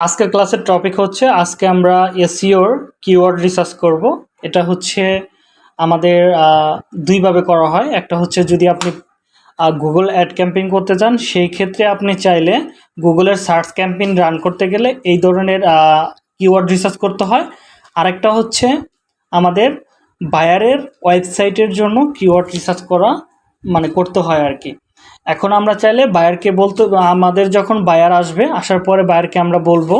আজকের ক্লাসের টপিক হচ্ছে, আজকে আমরা এসিওর কিওয়ার্ড রিসার্চ করব। এটা হচ্ছে আমাদের দুইভাবে করা হয়। একটা হচ্ছে যদি আপনি গুগল অ্যাড ক্যাম্পেইন করতে চান, সেই ক্ষেত্রে আপনি চাইলে গুগলের সার্চ ক্যাম্পেইন রান করতে গেলে এই ধরনের কিওয়ার্ড রিসার্চ করতে হয়। আরেকটা হচ্ছে আমাদের বায়ারের ওয়েবসাইটের জন্য কিওয়ার্ড রিসার্চ করা মানে করতে হয় আর কি। এখন আমরা চাইলে বায়ারকে বলতে, আমাদের যখন বায়ার আসবে, আসার পরে বায়ারকে আমরা বলব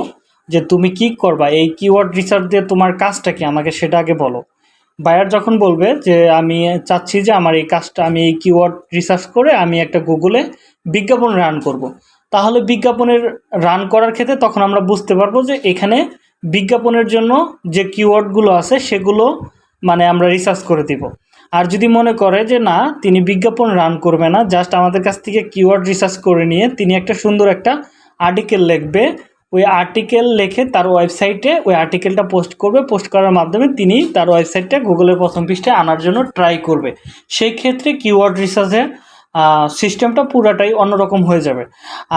যে তুমি কি করবা? এই কিওয়ার্ড রিসার্চ দিয়ে তোমার কাজটা কি? আমাকে সেটা আগে বলো। বায়ার যখন বলবে যে, আমি চাচ্ছি যে আমার এই কাজটা, আমি এই কিওয়ার্ড রিসার্চ করে আমি একটা গুগলে বিজ্ঞাপন রান করব। তাহলে বিজ্ঞাপনের রান করার ক্ষেত্রে তখন আমরা বুঝতে পারব যে এখানে বিজ্ঞাপনের জন্য যে কিওয়ার্ডগুলো আছে, সেগুলো মানে আমরা রিসার্চ করে দিব। আর যদি মনে করে যে না, তিনি বিজ্ঞাপন রান করবে না জাস্ট আমাদের কাছ থেকে কিওয়ার্ড রিসার্চ করে নিয়ে তিনি একটা সুন্দর একটা আর্টিকেল লিখবে। ওই আর্টিকেল লিখে তার ওয়েবসাইটে ওই আর্টিকেলটা পোস্ট করবে। পোস্ট করার মাধ্যমে তিনি তার ওয়েবসাইটটা গুগলের প্রথম পৃষ্ঠায় আনার জন্য ট্রাই করবে। সেই ক্ষেত্রে কিওয়ার্ড রিসার্চের সিস্টেমটা পুরাটাই অন্যরকম হয়ে যাবে।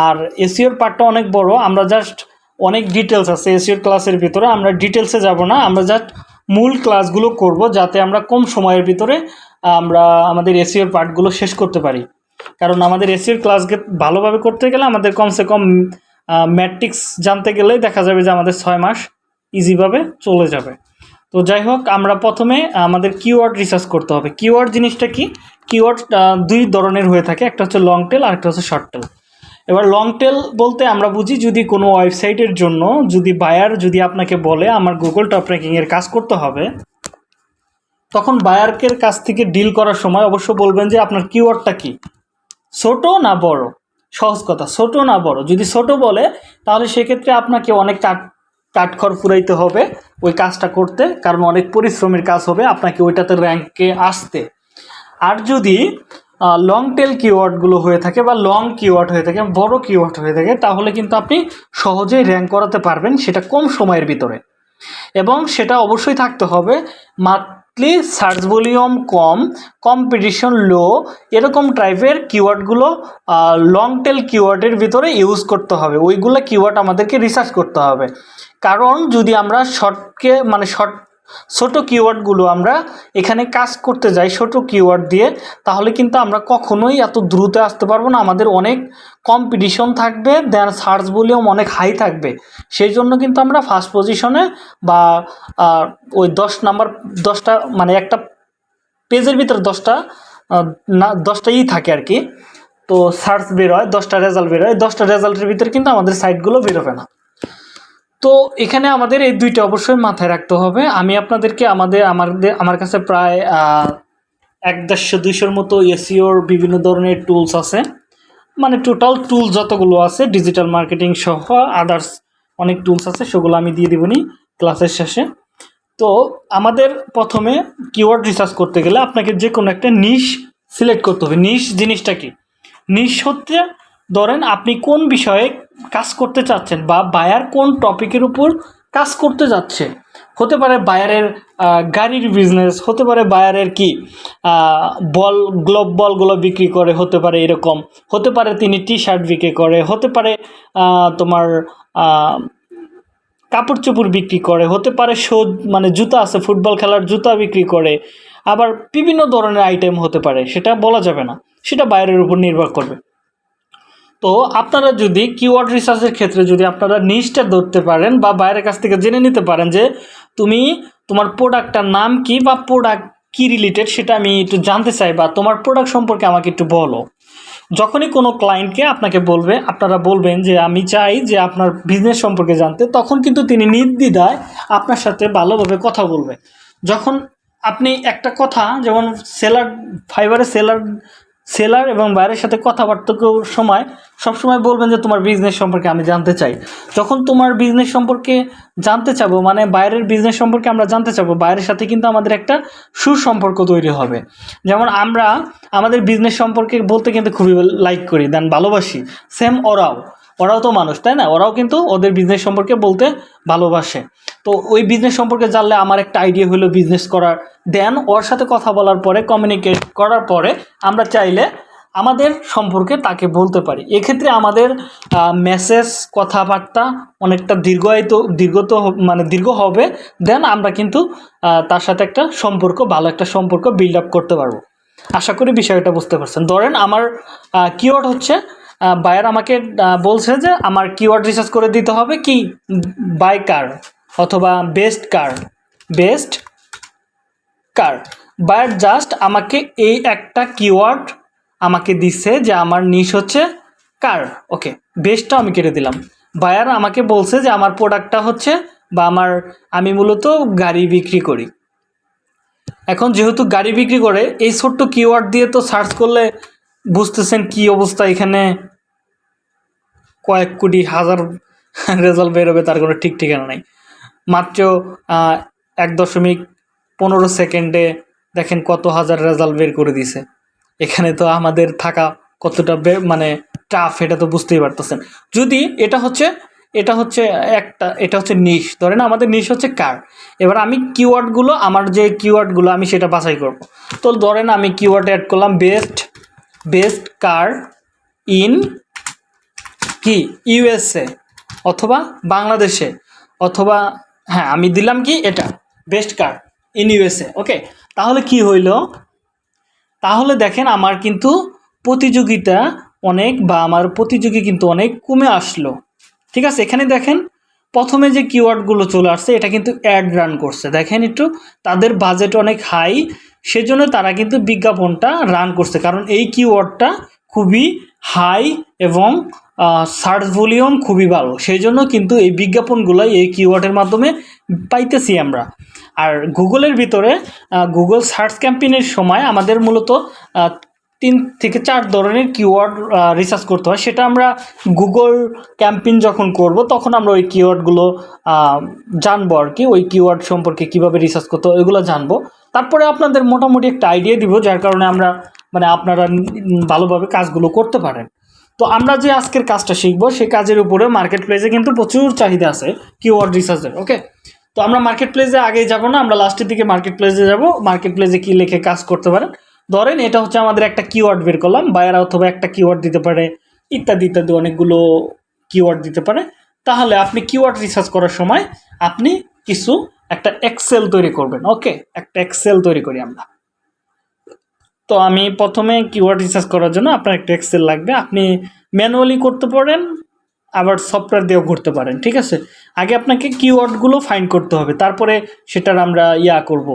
আর এসিওর পার্টটা অনেক বড়। আমরা জাস্ট অনেক ডিটেলস আছে এসিওর ক্লাসের ভিতরে। আমরা ডিটেলসে যাব না। আমরা জাস্ট মূল ক্লাসগুলো করব যাতে আমরা কম সময়ের ভিতরে, আমরা আমাদের এসিওর পার্টগুলো শেষ করতে পারি। কারণ আমাদের এসিওর ক্লাসকে ভালোভাবে করতে গেলে আমাদের কমসে কম ম্যাট্রিক্স জানতে গেলেই দেখা যাবে যে আমাদের ছয় মাস ইজিভাবে চলে যাবে। তো যাই হোক, আমরা প্রথমে আমাদের কিওয়ার্ড রিসার্চ করতে হবে। কিওয়ার্ড জিনিসটা কি? কিওয়ার্ড দুই ধরনের হয়ে থাকে। একটা হচ্ছে লং টেল আর একটা হচ্ছে শর্ট টেল এবার লং টেল বলতে আমরা বুঝি যদি কোনো ওয়েবসাইটের জন্য যদি বায়ার যদি আপনাকে বলে, আমার গুগল টপ র্যাঙ্কিংয়ের কাজ করতে হবে, তখন বায়ারকের কাছ থেকে ডিল করার সময় অবশ্য বলবেন যে আপনার কিওয়ার্ডটা কি? ছোট না বড়? সহজ কথা, ছোট না বড়? যদি ছোট বলে, তাহলে সেক্ষেত্রে আপনাকে অনেক কাঠ কাঠখড় ফুরাইতে হবে ওই কাজটা করতে, কারণ অনেক পরিশ্রমের কাজ হবে আপনাকে ওইটাতে র্যাঙ্কে আসতে। আর যদি লং টেল কিওয়ার্ডগুলো হয়ে থাকে বা লং কিওয়ার্ড হয়ে থাকে, বড় কিওয়ার্ড হয়ে থাকে, তাহলে কিন্তু আপনি সহজেই র্যাঙ্ক করাতে পারবেন সেটা কম সময়ের ভিতরে। এবং সেটা অবশ্যই থাকতে হবে মান্থলি সার্চ ভলিউম কম কম্পিটিশন লো এরকম টাইপের কিওয়ার্ডগুলো লং টেল কিওয়ার্ডের ভিতরে ইউজ করতে হবে। ওইগুলো কিওয়ার্ড আমাদেরকে রিসার্চ করতে হবে। কারণ যদি আমরা শর্টকে মানে শর্ট ছোটো কিওয়ার্ডগুলো আমরা এখানে কাজ করতে যাই ছোটো কিওয়ার্ড দিয়ে, তাহলে কিন্তু আমরা কখনোই এত দ্রুত আসতে পারব না। আমাদের অনেক কম্পিটিশন থাকবে দেন সার্চ ভলিউম অনেক হাই থাকবে। সেই জন্য কিন্তু আমরা ফার্স্ট পজিশনে বা ওই দশ নাম্বার দশটা মানে একটা পেজের ভিতরে দশটা না দশটাই থাকে আর কি। তো সার্চ বেরোয়, দশটা রেজাল্ট বেরোয়, দশটা রেজাল্টের ভিতরে কিন্তু আমাদের সাইটগুলো বেরোবে না। তো এখানে আমাদের এই দুইটা অবশ্যই মাথায় রাখতে হবে। আমি আপনাদেরকে আমাদের আমাদের, আমার কাছে প্রায় এক দেড়শো দুইশোর মতো এসিওর বিভিন্ন ধরনের টুলস আছে। মানে টোটাল টুল যতগুলো আছে ডিজিটাল মার্কেটিং সহ আদার্স অনেক টুলস আছে, সেগুলো আমি দিয়ে দেবনি ক্লাসের শেষে। তো আমাদের প্রথমে কিওয়ার্ড রিসার্চ করতে গেলে আপনাকে যে কোনো একটা নিশ সিলেক্ট করতে হবে। নিশ জিনিসটা কি? নিশ হচ্ছে, ধরেন আপনি কোন বিষয়ে কাজ করতে চাচ্ছেন বা বায়ার কোন টপিকের উপর কাজ করতে যাচ্ছে? হতে পারে বায়ারের গাড়ির বিজনেস হতে পারে বায়ারের কি বল গ্লোব বলগুলো বিক্রি করে, হতে পারে এরকম। হতে পারে তিনি টি শার্ট বিক্রি করে, হতে পারে তোমার কাপড় চোপড় বিক্রি করে, হতে পারে শো মানে জুতা আছে, ফুটবল খেলার জুতা বিক্রি করে। আবার বিভিন্ন ধরনের আইটেম হতে পারে, সেটা বলা যাবে না। সেটা বাইরের উপর নির্ভর করবে। তো আপনারা যদি কিওয়ার্ড রিসার্চের ক্ষেত্রে যদি আপনারা নিচটা ধরতে পারেন বা বাইরের কাছ থেকে জেনে নিতে পারেন যে তুমি তোমার প্রোডাক্টটার নাম কি বা প্রোডাক্ট কি রিলেটেড সেটা আমি একটু জানতে চাই বা তোমার প্রোডাক্ট সম্পর্কে আমাকে একটু বলো। যখনই কোনো ক্লায়েন্টকে আপনাকে বলবে, আপনারা বলবেন যে আমি চাই যে আপনার বিজনেস সম্পর্কে জানতে, তখন কিন্তু তিনি নির্দ্বিধায় আপনার সাথে ভালোভাবে কথা বলবে। যখন আপনি একটা কথা, যেমন সেলার ফাইবারে সেলার সেলার এবং বাইরের সাথে কথাবার্তার সময়, সবসময় বলবেন যে তোমার বিজনেস সম্পর্কে আমি জানতে চাই। যখন তোমার বিজনেস সম্পর্কে জানতে চাবো মানে বাইরের বিজনেস সম্পর্কে আমরা জানতে চাবো, বাইরের সাথে কিন্তু আমাদের একটা সুসম্পর্ক তৈরি হবে। যেমন আমরা, আমাদের বিজনেস সম্পর্কে বলতে কিন্তু খুবই লাইক করি দেন ভালোবাসি। সেম ওরাও। ওরাও তো মানুষ, তাই না? ওরাও কিন্তু ওদের বিজনেস সম্পর্কে বলতে ভালোবাসে। তো ওই বিজনেস সম্পর্কে জানলে আমার একটা আইডিয়া হলো বিজনেস করার। দেন ওর সাথে কথা বলার পরে কমিউনিকেট করার পরে আমরা চাইলে আমাদের সম্পর্কে তাকে বলতে পারি। এক্ষেত্রে আমাদের মেসেজ কথাবার্তা অনেকটা দীর্ঘায়িত, দীর্ঘত মানে দীর্ঘ হবে। দেন আমরা কিন্তু তার সাথে একটা সম্পর্ক, ভালো একটা সম্পর্ক বিল্ড আপ করতে পারব। আশা করি বিষয়টা বুঝতে পারছেন। ধরেন আমার কিওয়ার্ড হচ্ছে বায়ার আমাকে বলছে যে আমার কিওয়ার্ড রিসার্চ করে দিতে হবে কি? বাই কার অথবা best car best car buyer just আমাকে এই একটা কিওয়ার্ড আমাকে দিচ্ছে যে আমার নিশ হচ্ছে কার ওকে বেস্টটা আমি কেটে দিলাম। বায়ার আমাকে বলছে যে আমার প্রোডাক্টটা হচ্ছে বা আমার, আমি মূলত গাড়ি বিক্রি করি। এখন যেহেতু গাড়ি বিক্রি করে, এই ছোট্ট কিওয়ার্ড দিয়ে তো সার্চ করলে বুঝতেছেন কি অবস্থা এখানে। কয়েক কোটি, হাজার রেজাল্ট বেরোবে তার কোনো ঠিক ঠিকানা নাই। মাত্র এক দশমিক পনেরো সেকেন্ডে দেখেন কত হাজার রেজাল্ট বের করে দিছে এখানে তো আমাদের থাকা কতটা মানে টাফ এটা তো বুঝতেই পারতেছেন। যদি এটা হচ্ছে এটা হচ্ছে একটা, এটা হচ্ছে নিশ ধরেন আমাদের নিশ হচ্ছে কার এবার আমি কিওয়ার্ডগুলো আমার যে কিওয়ার্ডগুলো আমি সেটা বাছাই করব। তো ধরেন আমি কিওয়ার্ড অ্যাড করলাম বেস্ট বেস্ট কার ইন কি? ইউএসএ অথবা বাংলাদেশে, অথবা হ্যাঁ আমি দিলাম কি এটা best car in USA okay তাহলে কি হইল? তাহলে দেখেন আমার কিন্তু প্রতিযোগিতা অনেক বা আমার প্রতিযোগী কিন্তু অনেক কমে আসলো, ঠিক আছে? এখানে দেখেন প্রথমে যে কিওয়ার্ডগুলো চলে আসছে, এটা কিন্তু অ্যাড রান করছে। দেখেন একটু, তাদের বাজেট অনেক হাই সেজন্য তারা কিন্তু বিজ্ঞাপনটা রান করছে। কারণ এই কিওয়ার্ডটা খুবই হাই এবং সার্চ ভলিউম খুবই ভালো। সেই জন্য কিন্তু এই বিজ্ঞাপনগুলো এই কিওয়ার্ডের মাধ্যমে পাইতেছি আমরা। আর গুগলের ভিতরে গুগল সার্চ ক্যাম্পেইনের সময় আমাদের মূলত তিন থেকে চার ধরনের কিওয়ার্ড রিসার্চ করতে হয়। সেটা আমরা গুগল ক্যাম্পেইন যখন করব, তখন আমরা ওই কিওয়ার্ডগুলো জানব আর কি। ওই কিওয়ার্ড সম্পর্কে কীভাবে রিসার্চ করতে হয়, ওইগুলো জানব। তারপরে আপনাদের মোটামুটি একটা আইডিয়া দিব, যার কারণে আমরা মানে আপনারা ভালোভাবে কাজগুলো করতে পারেন। তো আমরা যে আজকের কাজটা শিখব সেই কাজের উপরে মার্কেট প্লেসে কিন্তু প্রচুর চাহিদা আছে কিওয়ার্ড রিসার্চের ওকে তো আমরা মার্কেট প্লেসে আগে যাব না, আমরা লাস্টের দিকে মার্কেট প্লেসে যাব মার্কেট প্লেসে কী লিখে কাজ করতে পারেন। ধরেন এটা হচ্ছে আমাদের একটা কিওয়ার্ড বের করলাম বায়ার অথবা একটা কিওয়ার্ড দিতে পারে, ইত্যাদি ইত্যাদি, অনেকগুলো কিওয়ার্ড দিতে পারে। তাহলে আপনি কিওয়ার্ড রিসার্চ করার সময় আপনি কিছু একটা এক্সেল তৈরি করবেন ওকে একটা এক্সেল তৈরি করি আমরা। তো আমি প্রথমে কিওয়ার্ড রিসার্চ করার জন্য আপনার একটা এক্সেল লাগবে। আপনি ম্যানুয়ালি করতে পারেন, আবার সফটওয়্যার দিয়েও করতে পারেন, ঠিক আছে? আগে আপনাকে কিওয়ার্ডগুলো ফাইন্ড করতে হবে, তারপরে সেটার আমরা ইয়া করব।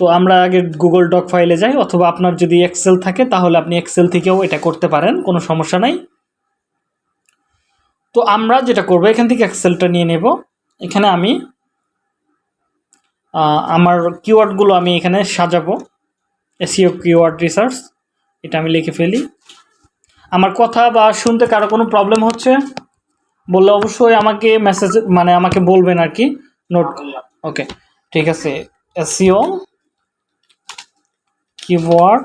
তো আমরা আগে গুগল ডক ফাইলে যাই, অথবা আপনার যদি এক্সেল থাকে, তাহলে আপনি এক্সেল থেকেও এটা করতে পারেন, কোনো সমস্যা নাই। তো আমরা যেটা করব, এখান থেকে এক্সেলটা নিয়ে নেব। এখানে আমি আমার কিওয়ার্ডগুলো আমি এখানে সাজাবো। এসিও কিওয়ার্ড রিসার্চ এটা আমি লিখে ফেলি। আমার কথা বা শুনতে কারও কোনো প্রবলেম হচ্ছে, বললে অবশ্যই আমাকে মেসেজ মানে আমাকে বলবেন আর কি নোট ওকে ঠিক আছে। SEO keyword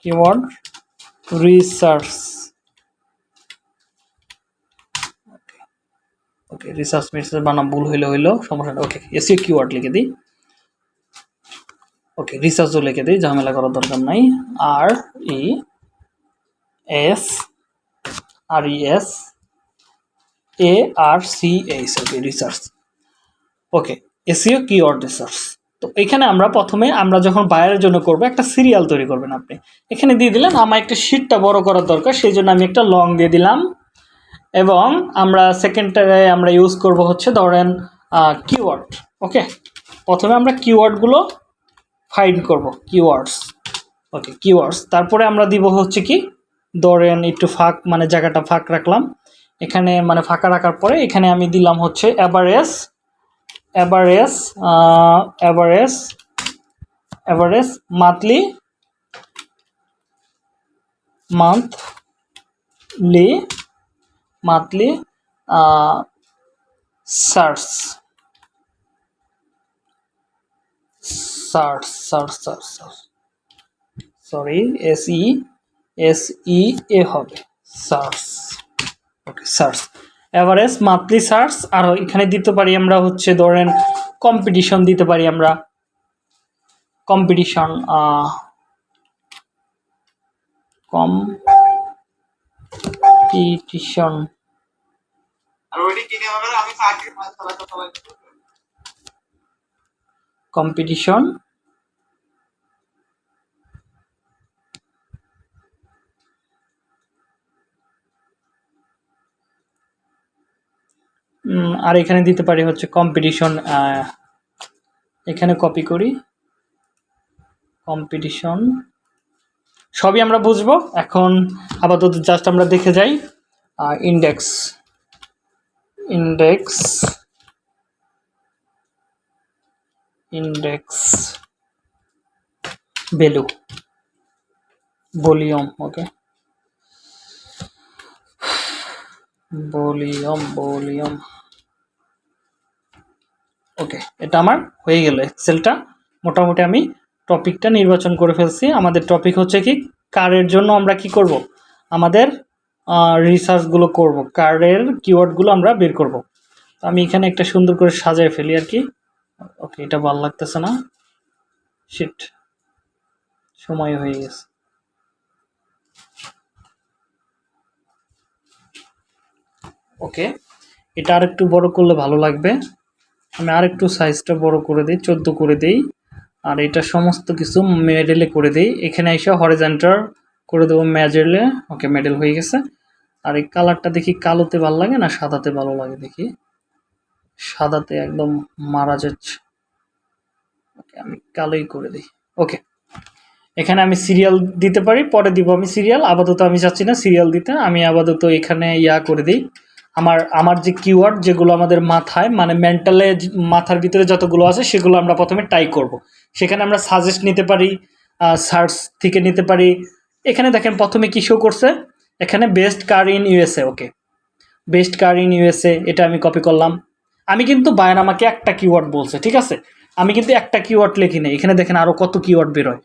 keyword research okay research message বানাম, ভুল হইলে হইল সমস্যা ওকে এসিও কিওয়ার্ড লিখে দিই। ওকে রিসার্চও লিখে দিই, ঝামেলা করার দরকার নাই। R E S R E S A R C H okay research okay SEO keyword research তো এখানে আমরা প্রথমে, আমরা যখন বায়ারের জন্য করব, একটা সিরিয়াল তৈরি করবেন আপনি। এখানে দিয়ে দিলেন, আমার একটা শিটটা বড় করার দরকার, সেই জন্য আমি একটা লং দিয়ে দিলাম। এবং আমরা সেকেন্ডটারে আমরা ইউজ করব হচ্ছে ধরেন কিওয়ার্ড ওকে প্রথমে আমরা কিওয়ার্ডগুলো ফাইন্ড করব কিওয়ার্ডস ওকে কিওয়ার্ডস তারপরে আমরা দিব হচ্ছে কি, ধরেন একটু ফাঁক মানে জায়গাটা ফাঁক রাখলাম, এখানে মানে ফাঁকা রাখার পরে এখানে আমি দিলাম হচ্ছে average average average average monthly monthly monthly search search search search sorry S E S E A হবে। Search okay search average monthly search আর এখানে দিতে পারি আমরা হচ্ছে ধরেন কম্পিটিশন দিতে পারি আমরা। কম্পিটিশন কম্পিটিশন আর ওইটি কিনে হবে আমি কম্পিটিশন আর এখানে দিতে পারি হচ্ছে কম্পিটিশন এখানে কপি করি। কম্পিটিশন সবই আমরা বুঝব। এখন আপাতত জাস্ট আমরা দেখে যাই। Index index index value, volume, okay? Volume volume. Okay, এটা আমার হয়ে গেল এক্সেলটা মোটামুটি আমি টপিকটা নির্বাচন করে ফেলছি। আমাদের টপিক হচ্ছে কি, কারের জন্য আমরা কি করব? আমাদের রিসার্চগুলো করব। কারের কিওয়ার্ডগুলো আমরা বের করব। আমি এখানে একটা সুন্দর করে সাজায় ফেলি আর কি। ওকে, এটা ভালো লাগতেছে না? শিট সময় হয়ে গেছে। ওকে, এটা আর একটু বড় করলে ভালো লাগবে। আমি আর একটু সাইজটা বড় করে দিই, চোদ্দ করে দিই। আর এটা সমস্ত কিছু মেডেলে করে দিই। এখানে এসে হরিজেন্টার করে দেবো মেডেলে ওকে মেডেল হয়ে গেছে। আর এই কালারটা দেখি কালোতে ভালো লাগে না সাদাতে ভালো লাগে দেখি। সাদাতে একদম মারা যাচ্ছে। ওকে, আমি কালোই করে দিই। ওকে, এখানে আমি সিরিয়াল দিতে পারি, পরে দিব আমি সিরিয়াল আপাতত আমি চাচ্ছি না সিরিয়াল দিতে, আমি আপাতত এখানে ইয়া করে দিই। আমার আমার যে কিওয়ার্ড যেগুলো আমাদের মাথায় মানে মেন্টালে মাথার ভিতরে যতগুলো আছে, সেগুলো আমরা প্রথমে টাই করব। সেখানে আমরা সাজেস্ট নিতে পারি সার্চ থেকে নিতে পারি। এখানে দেখেন প্রথমে কী শো করছে? এখানে best car in USA okay. Best car in USA এটা আমি কপি করলাম। আমি কিন্তু বায়ান আমাকে একটা কিওয়ার্ড বলছে, ঠিক আছে? আমি কিন্তু একটা কিওয়ার্ড লিখি নেই। এখানে দেখেন আরও কত কিওয়ার্ড বেরোয়।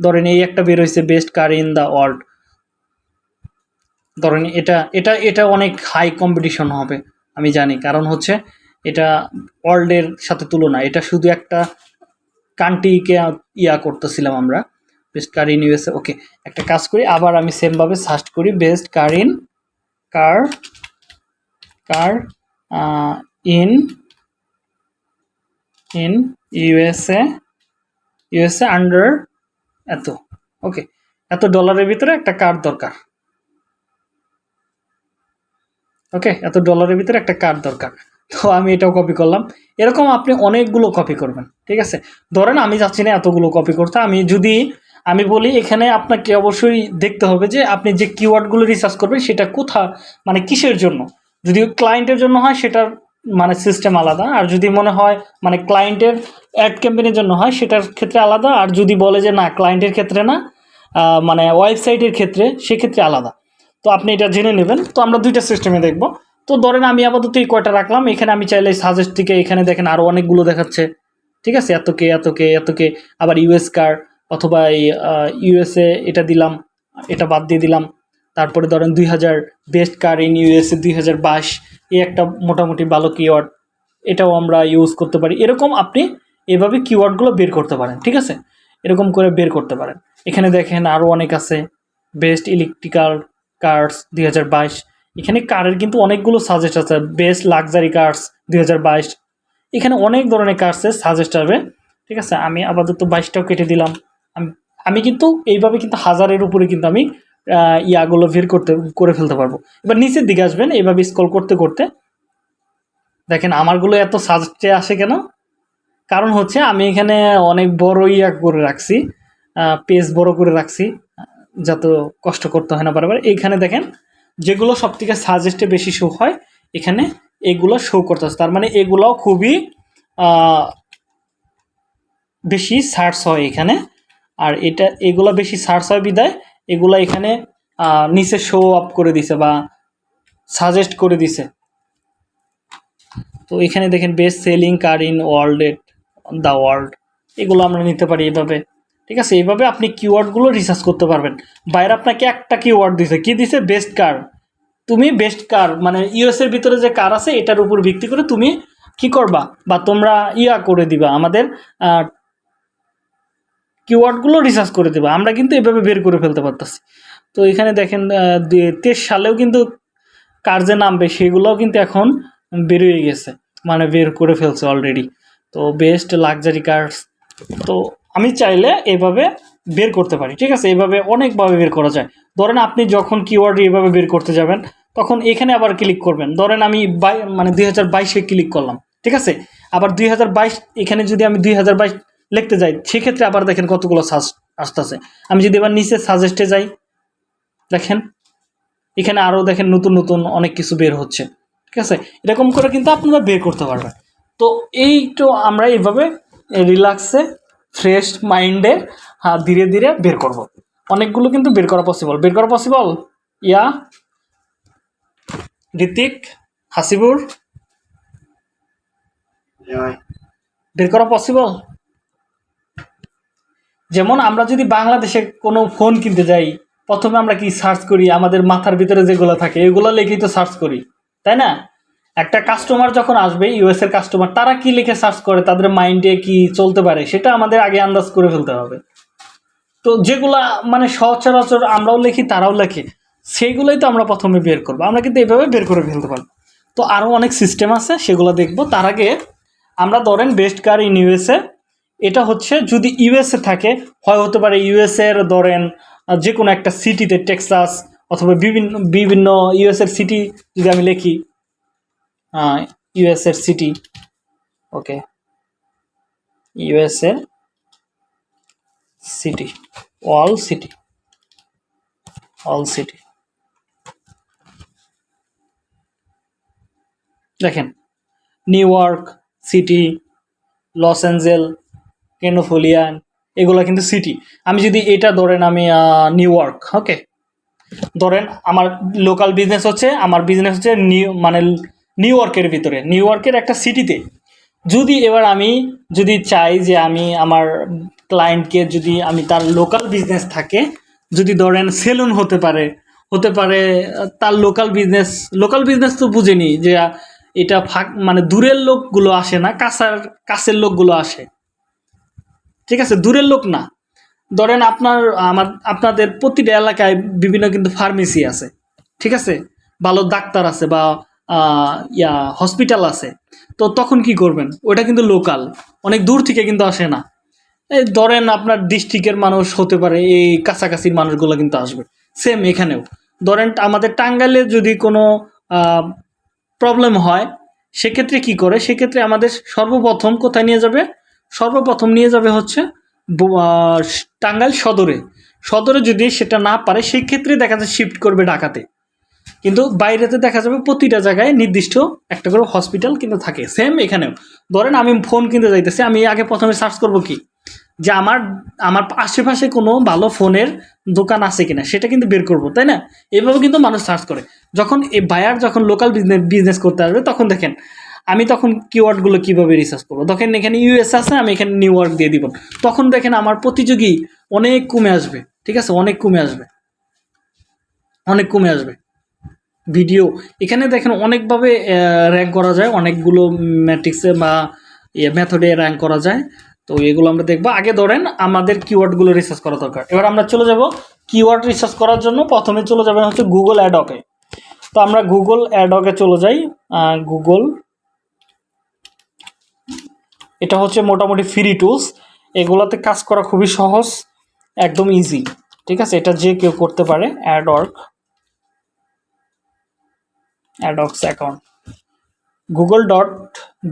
ধরেন এই একটা বের হয়েছে best car in the world ধরেন এটা এটা এটা অনেক হাই কম্পিটিশন হবে, আমি জানি। কারণ হচ্ছে এটা ওয়ার্ল্ডের সাথে তুলনা। এটা শুধু একটা কান্ট্রিকে ইয়া করতেছিলাম আমরা। Best car in USA okay একটা কাজ করি, আবার আমি সেমভাবে সার্চ করি best car in car car in in USA USA under এত ওকে এত ডলারের ভিতরে একটা কার দরকার ওকে এত ডলারের ভিতরে একটা কার্ড দরকার, তো আমি এটাও কপি করলাম, এরকম আপনি অনেকগুলো কপি করবেন, ঠিক আছে, ধরেন আমি যাচ্ছি না এতগুলো কপি করতে, আমি যদি, আমি বলি এখানে আপনাকে অবশ্যই দেখতে হবে যে আপনি যে কিওয়ার্ডগুলো রিসার্চ করবেন সেটা কোথা মানে কিসের জন্য, যদি ক্লায়েন্টের জন্য হয় সেটার মানে সিস্টেম আলাদা। আর যদি মনে হয় মানে ক্লায়েন্টের অ্যাড ক্যাম্পেনের জন্য হয়, সেটার ক্ষেত্রে আলাদা। আর যদি বলে যে না ক্লায়েন্টের ক্ষেত্রে না মানে ওয়েবসাইটের ক্ষেত্রে, সেক্ষেত্রে আলাদা। তো আপনি এটা জেনে নেবেন। তো আমরা দুইটা সিস্টেমে দেখব। তো ধরেন আমি আপাতত এই কয়টা রাখলাম। এখানে আমি চাইলে সাজেস্ট থেকে এখানে দেখেন আরও অনেকগুলো দেখাচ্ছে। ঠিক আছে? এত কে এত কে এত কে। আবার ইউএস কার অথবা এই ইউএসএ এটা দিলাম। এটা বাদ দিয়ে দিলাম। তারপরে ধরেন দুই হাজার বেস্ট কার ইন ইউএসএ দুই হাজার বাইশ এই একটা মোটামুটি ভালো কিওয়ার্ড এটাও আমরা ইউজ করতে পারি। এরকম আপনি এভাবে কিওয়ার্ডগুলো বের করতে পারেন, ঠিক আছে? এরকম করে বের করতে পারেন। এখানে দেখেন আরও অনেক আছে বেস্ট ইলেকট্রিক্যাল কার্স দুই হাজার বাইশ, এখানে কারের কিন্তু অনেকগুলো সাজেস্ট আছে বেস্ট লাক্সারি কার্স দুই এখানে অনেক ধরনের কার্সের সাজেস্ট আসবে, ঠিক আছে? আমি আপাতত বাইশটাও কেটে দিলাম। আমি আমি কিন্তু এইভাবে কিন্তু হাজারের উপরে কিন্তু আমি ইয়াগুলো বের করতে, করে ফেলতে পারব। এবার নিচের দিকে আসবেন, এইভাবে স্কল করতে করতে। দেখেন, আমারগুলো এত সাজেস্টে আসে কেন? কারণ হচ্ছে, আমি এখানে অনেক বড় ইয়া করে রাখছি পেজ বড় করে রাখছি, যত কষ্ট করতে হয় না বারবার। এইখানে দেখেন, যেগুলো সব থেকে সাজেস্টে বেশি শো হয়, এখানে এগুলো শো করতেছে তার মানে এগুলোও খুবই বেশি সার্চ হয় এখানে। আর এটা, এগুলো বেশি সার্চ হয় বিদায়। এগুলো এখানে নিচে শো আপ করে দিছে বা সাজেস্ট করে দিছে। তো এখানে দেখেন best selling car in world at the world এগুলো আমরা নিতে পারি এভাবে। ঠিক আছে এইভাবে আপনি কিওয়ার্ডগুলো রিসার্চ করতে পারবেন। বাইরে আপনাকে একটা কিওয়ার্ড দিছে। কি দিছে? বেস্ট কার তুমি বেস্ট কার মানে ইউএস এর ভিতরে যে কার আছে, এটার উপর ভিত্তি করে তুমি কি করবা? বা তোমরা ইয়া করে দিবা আমাদের কিওয়ার্ডগুলো রিসার্চ করে দেবে। আমরা কিন্তু এভাবে বের করে ফেলতে পারতেছি। তো এখানে দেখেন তেইশ সালেও কিন্তু কার যে নামবে সেগুলোও কিন্তু এখন বেরিয়ে গেছে। মানে বের করে ফেলছে অলরেডি তো বেস্ট লাক্সারি কার্স তো আমি চাইলে এভাবে বের করতে পারি। ঠিক আছে, এভাবে অনেকভাবে বের করা যায়। ধরেন আপনি যখন কিওয়ার্ড এভাবে বের করতে যাবেন, তখন এখানে আবার ক্লিক করবেন। ধরেন আমি বাই মানে দুই হাজার বাইশে ক্লিক করলাম। ঠিক আছে? আবার দুই হাজার বাইশ, এখানে যদি আমি দুই হাজার বাইশ লিখতে যাই। সেক্ষেত্রে আবার দেখেন কতগুলো সাজ আসতেছে। আমি যদি এবার নিচে সাজেস্টে যাই দেখেন এখানে আরও দেখেন নতুন নতুন অনেক কিছু বের হচ্ছে। ঠিক আছে? এরকম করে কিন্তু আপনারা বের করতে পারবেন। তো এই তো আমরা এইভাবে রিল্যাক্সে ফ্রেশ মাইন্ডে হ্যাঁ ধীরে ধীরে বের করব। অনেকগুলো কিন্তু বের করা পসিবল বের করা পসিবল ইয়া ঋতিক হাসিবুর? বের করা পসিবল যেমন আমরা যদি বাংলাদেশে কোনো ফোন কিনতে যাই, প্রথমে আমরা কি সার্চ করি? আমাদের মাথার ভিতরে যেগুলো থাকে, এগুলো লিখেই তো সার্চ করি, তাই না? একটা কাস্টমার যখন আসবে ইউএস এর কাস্টমার তারা কি লিখে সার্চ করে? তাদের মাইন্ডে কি চলতে পারে? সেটা আমাদের আগে আন্দাজ করে ফেলতে হবে। তো যেগুলা মানে সচরাচর আমরাও লিখি, তারাও লেখে, সেইগুলোই তো আমরা প্রথমে বের করব। আমরা কিন্তু এইভাবে বের করে ফেলতে পারব। তো আরও অনেক সিস্টেম আছে, সেগুলো দেখব। তার আগে আমরা ধরেন বেস্ট কার ইন ইউএসএ এটা হচ্ছে যদি ইউএসএ থাকে, হয় হতে পারে ইউএসএ এর ধরেন যে কোনো একটা সিটিতে টেক্সাস অথবা বিভিন্ন বিভিন্ন ইউএসএর সিটি যদি আমি লিখি ইউএসএর city okay USA city all city all city দেখেন New York city Los Angeles কেনোফোলিয়ান, এগুলো কিন্তু সিটি আমি যদি এটা ধরেন আমি নিউ ইয়র্ক ওকে ধরেন আমার লোকাল বিজনেস হচ্ছে, আমার বিজনেস হচ্ছে নিউ মানে নিউ ইয়র্কের ভিতরে। নিউ ইয়র্কের একটা সিটিতে যদি এবার আমি যদি চাই যে আমি আমার ক্লায়েন্টকে যদি আমি তার লোকাল বিজনেস থাকে, যদি ধরেন সেলুন হতে পারে হতে পারে, তার লোকাল বিজনেস লোকাল বিজনেস তো বুঝেনি যে এটা ফাঁক মানে দূরের লোকগুলো আসে না, কাছার, কাছের লোকগুলো আসে। ঠিক আছে? দূরের লোক না। ধরেন আপনার, আমার, আপনাদের প্রতিটা এলাকায় বিভিন্ন কিন্তু ফার্মেসি আছে। ঠিক আছে? ভালো ডাক্তার আছে বা ইয়া হসপিটাল আছে। তো তখন কি করবেন? ওটা কিন্তু লোকাল অনেক দূর থেকে কিন্তু আসে না। এই ধরেন আপনার ডিস্ট্রিক্টের মানুষ হতে পারে, এই কাছাকাছির মানুষগুলো কিন্তু আসবে। সেম এখানেও। ধরেন আমাদের টাঙ্গাইলে যদি কোনো প্রবলেম হয়, সেক্ষেত্রে কি করে? সেক্ষেত্রে আমাদের সর্বপ্রথম কোথায় নিয়ে যাবে? সর্বপ্রথম নিয়ে যাবে হচ্ছে টাঙ্গাইল সদরে। সদরে যদি সেটা না পারে, সেই ক্ষেত্রে দেখা যায় শিফট করবে ঢাকাতে। কিন্তু বাইরেতে দেখা যাবে প্রতিটা জায়গায় নির্দিষ্ট একটা করে হসপিটাল কিন্তু থাকে। সেম এখানেও। ধরেন আমি ফোন কিনতে যাইতেছি, আমি আগে প্রথমে সার্চ করব কি? যে আমার আমার আশেপাশে কোনো ভালো ফোনের দোকান আছে কিনা, সেটা কিন্তু বের করব, তাই না? এভাবে কিন্তু মানুষ সার্চ করে। যখন এই বায়ার যখন লোকাল বিজনেস বিজনেস করতে আসবে, তখন দেখেন আমি তখন কিওয়ার্ডগুলো কীভাবে রিসার্চ করব? তখন এখানে ইউএস আছে, আমি এখানে নিউ দিয়ে দিব। তখন দেখেন আমার প্রতিযোগী অনেক কমে আসবে, ঠিক আছে? অনেক কমে আসবে। অনেক কমে আসবে। ভিডিও এখানে দেখেন অনেকভাবে র্যাঙ্ক করা যায়, অনেকগুলো ম্যাট্রিক্সে বা মেথডে র্যাঙ্ক করা যায়। তো এগুলো আমরা দেখব। আগে ধরেন আমাদের কিওয়ার্ডগুলো রিসার্চ করা দরকার। এবার আমরা চলে যাব কিওয়ার্ড রিসার্চ করার জন্য। প্রথমে চলে যাবেন হচ্ছে গুগল অ্যাডকে তো আমরা গুগল অ্যাডকে চলে যাই। গুগল এটা হচ্ছে মোটামুটি ফ্রি টুলস এগুলোতে কাজ করা খুবই সহজ, একদম ইজি ঠিক আছে? এটা যে কেউ করতে পারে AdWords AdX account Google dot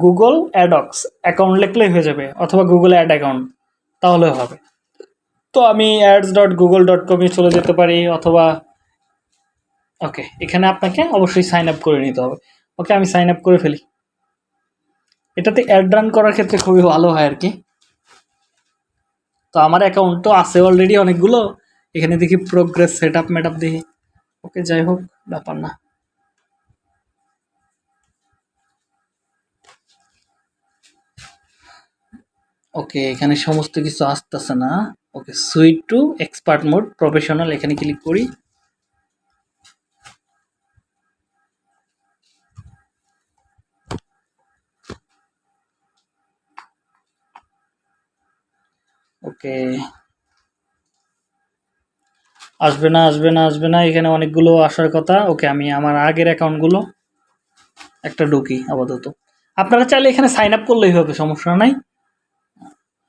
Google AdX account লিখলেই হয়ে যাবে, অথবা গুগল অ্যাড অ্যাকাউন্ট তাহলে হবে। তো আমি অ্যাডস ডট গুগল ডট কমে চলে যেতে পারি, অথবা ওকে এখানে আপনাকে অবশ্যই সাইন আপ করে নিতে হবে। ওকে আমি সাইন আপ করে ফেলি। এটাতে অ্যাড রান করার ক্ষেত্রে খুবই ভালো হয় আর কি তো আমার অ্যাকাউন্ট তো আছে অলরেডি অনেকগুলো। এখানে দেখি প্রোগ্রেস সেট আপ মেট আপ দেখি। ওকে যাই হোক, ব্যাপার না। ওকে এখানে সমস্ত কিছু আসতেছে না। Okay switch to expert mode professional এখানে ক্লিক করি। ওকে। আসবে না আসবে না আসবে না, এখানে অনেকগুলো আসার কথা। ওকে, আমি আমার আগের অ্যাকাউন্টগুলো একটা ঢুকি, আপাতত। আপনারা চাইলে এখানে সাইন আপ করলেই হবে, সমস্যা নাই।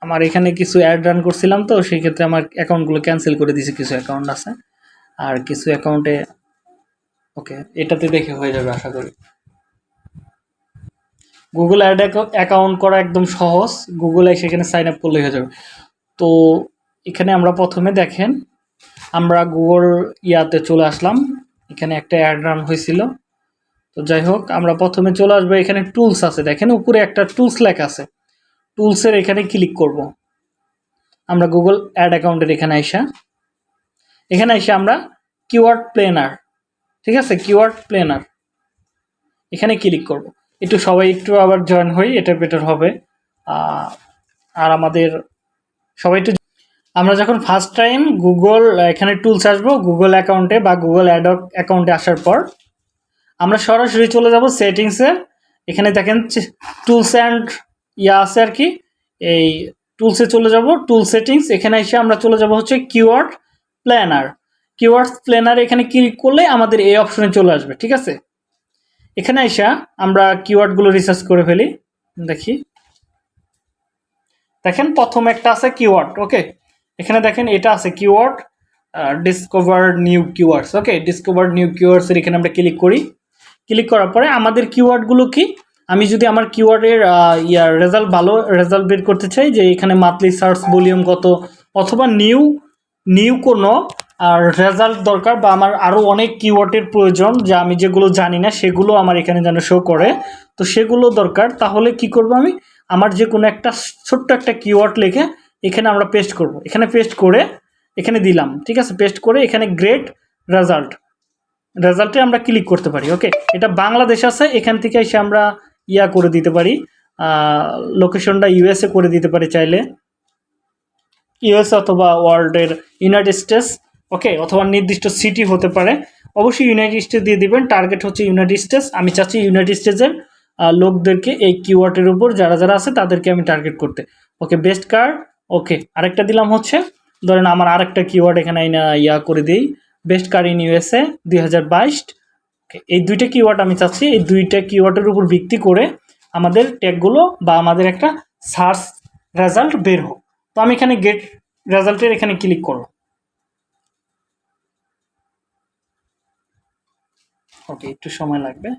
আমার এখানে কিছু অ্যাড রান করছিলাম তো, সেই ক্ষেত্রে আমার অ্যাকাউন্টগুলো ক্যান্সেল করে দিয়েছি, কিছু অ্যাকাউন্ট আছে। আর কিছু অ্যাকাউন্টে ওকে, এটাতে দেখে হয়ে যাবে, আশা করি। গুগল অ্যাড অ্যাকাউন্ট করা একদম সহজ। গুগলে সেখানে সাইন আপ করলেই হয়ে যাবে। তো এখানে আমরা প্রথমে দেখেন, আমরা গুগল ইয়াতে চলে আসলাম, এখানে একটা অ্যাড রান হয়েছিল। তো যাই হোক, আমরা প্রথমে চলে আসব, এখানে টুলস আছে, দেখেন উপরে একটা টুলস লেখা আছে। টুলসের এখানে ক্লিক করব। আমরা গুগল অ্যাড অ্যাকাউন্টের এখানে আইসা, এখানে এসে আমরা কিওয়ার্ড প্লেনার ঠিক আছে? কিওয়ার্ড প্লেনার এখানে ক্লিক করব। একটু সবাই একটু আবার জয়েন হই, এটা বেটার হবে। আর আমাদের সবাই একটু আমরা যখন ফার্স্ট টাইম গুগল এখানে টুলস আসব গুগল অ্যাকাউন্টে বা গুগল অ্যাড অ্যাকাউন্টে আসার পর, আমরা সরাসরি চলে যাব সেটিংসে এখানে দেখেন টুলস অ্যান্ড ইয়া আছে আর কি। এই টুলসে চলে যাব টুল সেটিংস এখানে এসে আমরা চলে যাব হচ্ছে কিওয়ার্ড প্ল্যানার কিওয়ার্ড প্ল্যানার এখানে ক্লিক করলে আমাদের এই অপশনে চলে আসবে, ঠিক আছে? এখানে এসে আমরা কিওয়ার্ডগুলো রিসার্চ করে ফেলি, দেখি। দেখেন প্রথম একটা আছে কিওয়ার্ড ওকে এখানে দেখেন এটা আছে keyword discover new keywords okay discover new কিওয়ার্ডসের এখানে আমরা ক্লিক করি। ক্লিক করার পরে আমাদের কিওয়ার্ডগুলো কি? আমি যদি আমার কিওয়ার্ডের ইয়ার রেজাল্ট ভালো রেজাল্ট বের করতে চাই যে এখানে মান্থলি সার্চ ভলিউম কত, অথবা নিউ নিউ কোনো, আর রেজাল্ট দরকার বা আমার আরও অনেক কিওয়ার্ডের প্রয়োজন যা আমি যেগুলো জানি না, সেগুলো আমার এখানে যেন শো করে। তো সেগুলো দরকার, তাহলে কি করব আমি? আমার যে কোনো একটা ছোট্ট একটা কিওয়ার্ড লিখে এখানে আমরা পেস্ট করব। এখানে পেস্ট করে এখানে দিলাম, ঠিক আছে? পেস্ট করে এখানে গ্রেট রেজাল্ট রেজাল্টে আমরা ক্লিক করতে পারি ওকে এটা বাংলাদেশ আছে, এখান থেকে এসে আমরা ইয়া করে দিতে পারি লোকেশনটা ইউএসএ করে দিতে পারি চাইলে। ইউএস অথবা ওয়ার্ল্ডের ইউনাইটেড স্টেটস ওকে অথবা নির্দিষ্ট সিটি হতে পারে। অবশ্যই ইউনাইটেড স্টেটস দিয়ে দিবেন টার্গেট হচ্ছে ইউনাইটেড স্টেটস আমি চাচ্ছি ইউনাইটেড স্টেটসের লোকদেরকে এই কিওয়ার্ডের উপর যারা যারা আছে তাদেরকে আমি টার্গেট করতে। ওকে বেস্ট কার্ড ওকে আরেকটা দিলাম হচ্ছে, ধরেন আমার আরেকটা কিওয়ার্ড এখানে ইয়া করে দিই বেস্ট কার ইন ইউএসএ দুই বাইশ। এই দুইটা কিওয়ার্ড আমি চাচ্ছি, এই দুইটা কিওয়ার্ডের উপর ভিত্তি করে আমাদের ট্যাগগুলো বা আমাদের একটা সার্চ রেজাল্ট বের হোক। তো আমি এখানে গেট রেজাল্টের এখানে ক্লিক করব। ওকে একটু সময় লাগবে।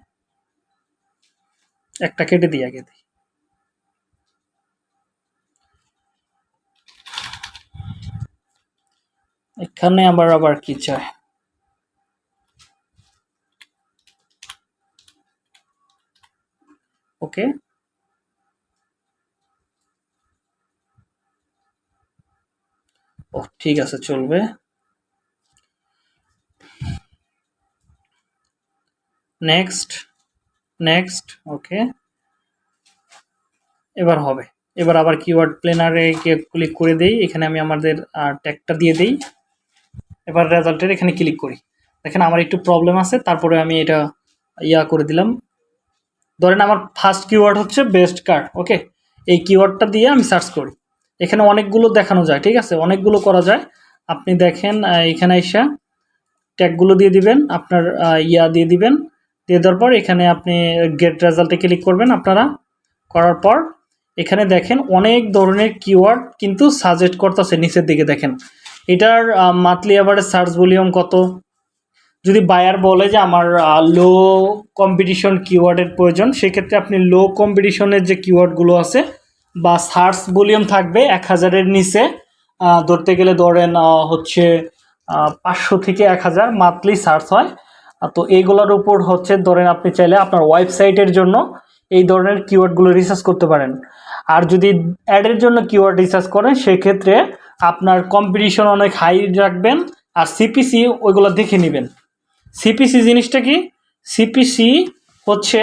একটা কেটে দিই আগে দিই এখানে আবার আবার কি চায় ওকে ও ঠিক আছে চলবে নেক্সট নেক্সট ওকে এবার হবে। এবার আবার কিওয়ার্ড প্লেনারে ক্লিক করে দেই। এখানে আমি আমাদের ট্যাগটা দিয়ে দেই। এবার রেজাল্টের এখানে ক্লিক করি। দেখেন আমার একটু প্রবলেম আছে, তারপরে আমি এটা ইয়া করে দিলাম। ধরেন আমার ফার্স্ট কিওয়ার্ড হচ্ছে বেস্ট কার্ড ওকে এই কিওয়ার্ডটা দিয়ে আমি সার্চ করি। এখানে অনেকগুলো দেখানো যায়, ঠিক আছে? অনেকগুলো করা যায়। আপনি দেখেন এখানে এসে ট্যাগগুলো দিয়ে দিবেন, আপনার ইয়া দিয়ে দিবেন। দিয়ে দেওয়ার পর এখানে আপনি গেট রেজাল্টে ক্লিক করবেন আপনারা। করার পর এখানে দেখেন অনেক ধরনের কিওয়ার্ড কিন্তু সাজেস্ট করতেছে নিচের দিকে দেখেন। এটার মান্থলি অ্যাভারেজ সার্চ ভলিউম কত? যদি বায়ার বলে যে আমার লো কম্পিটিশন কিওয়ার্ডের প্রয়োজন, সেক্ষেত্রে আপনি লো কম্পিটিশনের যে কিওয়ার্ডগুলো আছে বা সার্চ ভলিউম থাকবে এক হাজারের নিচে ধরতে গেলে ধরেন হচ্ছে পাঁচশো থেকে এক হাজার মান্থলি সার্চ হয়। তো এইগুলোর উপর হচ্ছে ধরেন আপনি চাইলে আপনার ওয়েবসাইটের জন্য এই ধরনের কিওয়ার্ডগুলো রিসার্চ করতে পারেন। আর যদি অ্যাডের জন্য কিওয়ার্ড রিসার্চ করেন, সেক্ষেত্রে আপনার কম্পিটিশন অনেক হাই রাখবেন আর সিপিসি ওইগুলো দেখে নেবেন। সিপিসি জিনিসটা কি? সিপিসি হচ্ছে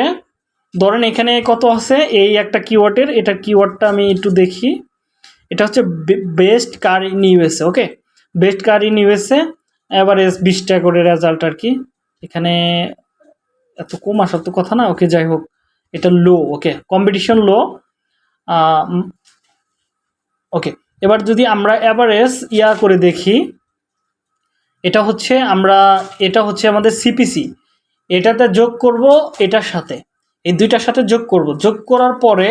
ধরেন এখানে কত আছে? এই একটা কিওয়ার্ডের এটা কিওয়ার্ডটা আমি একটু দেখি। এটা হচ্ছে best car in USA okay best car in USA average বিশটা করে রেজাল্ট আর কি। এখানে এত কম আসার তো কথা না, ওকে যাই হোক, এটা লো, ওকে কম্পিটিশন লো ওকে, এবার যদি আমরা অ্যাভারেজ ইয়া করে দেখি, এটা হচ্ছে আমরা, এটা হচ্ছে আমাদের সিপিসি এটাতে যোগ করব এটার সাথে, এই দুইটার সাথে যোগ করব, যোগ করার পরে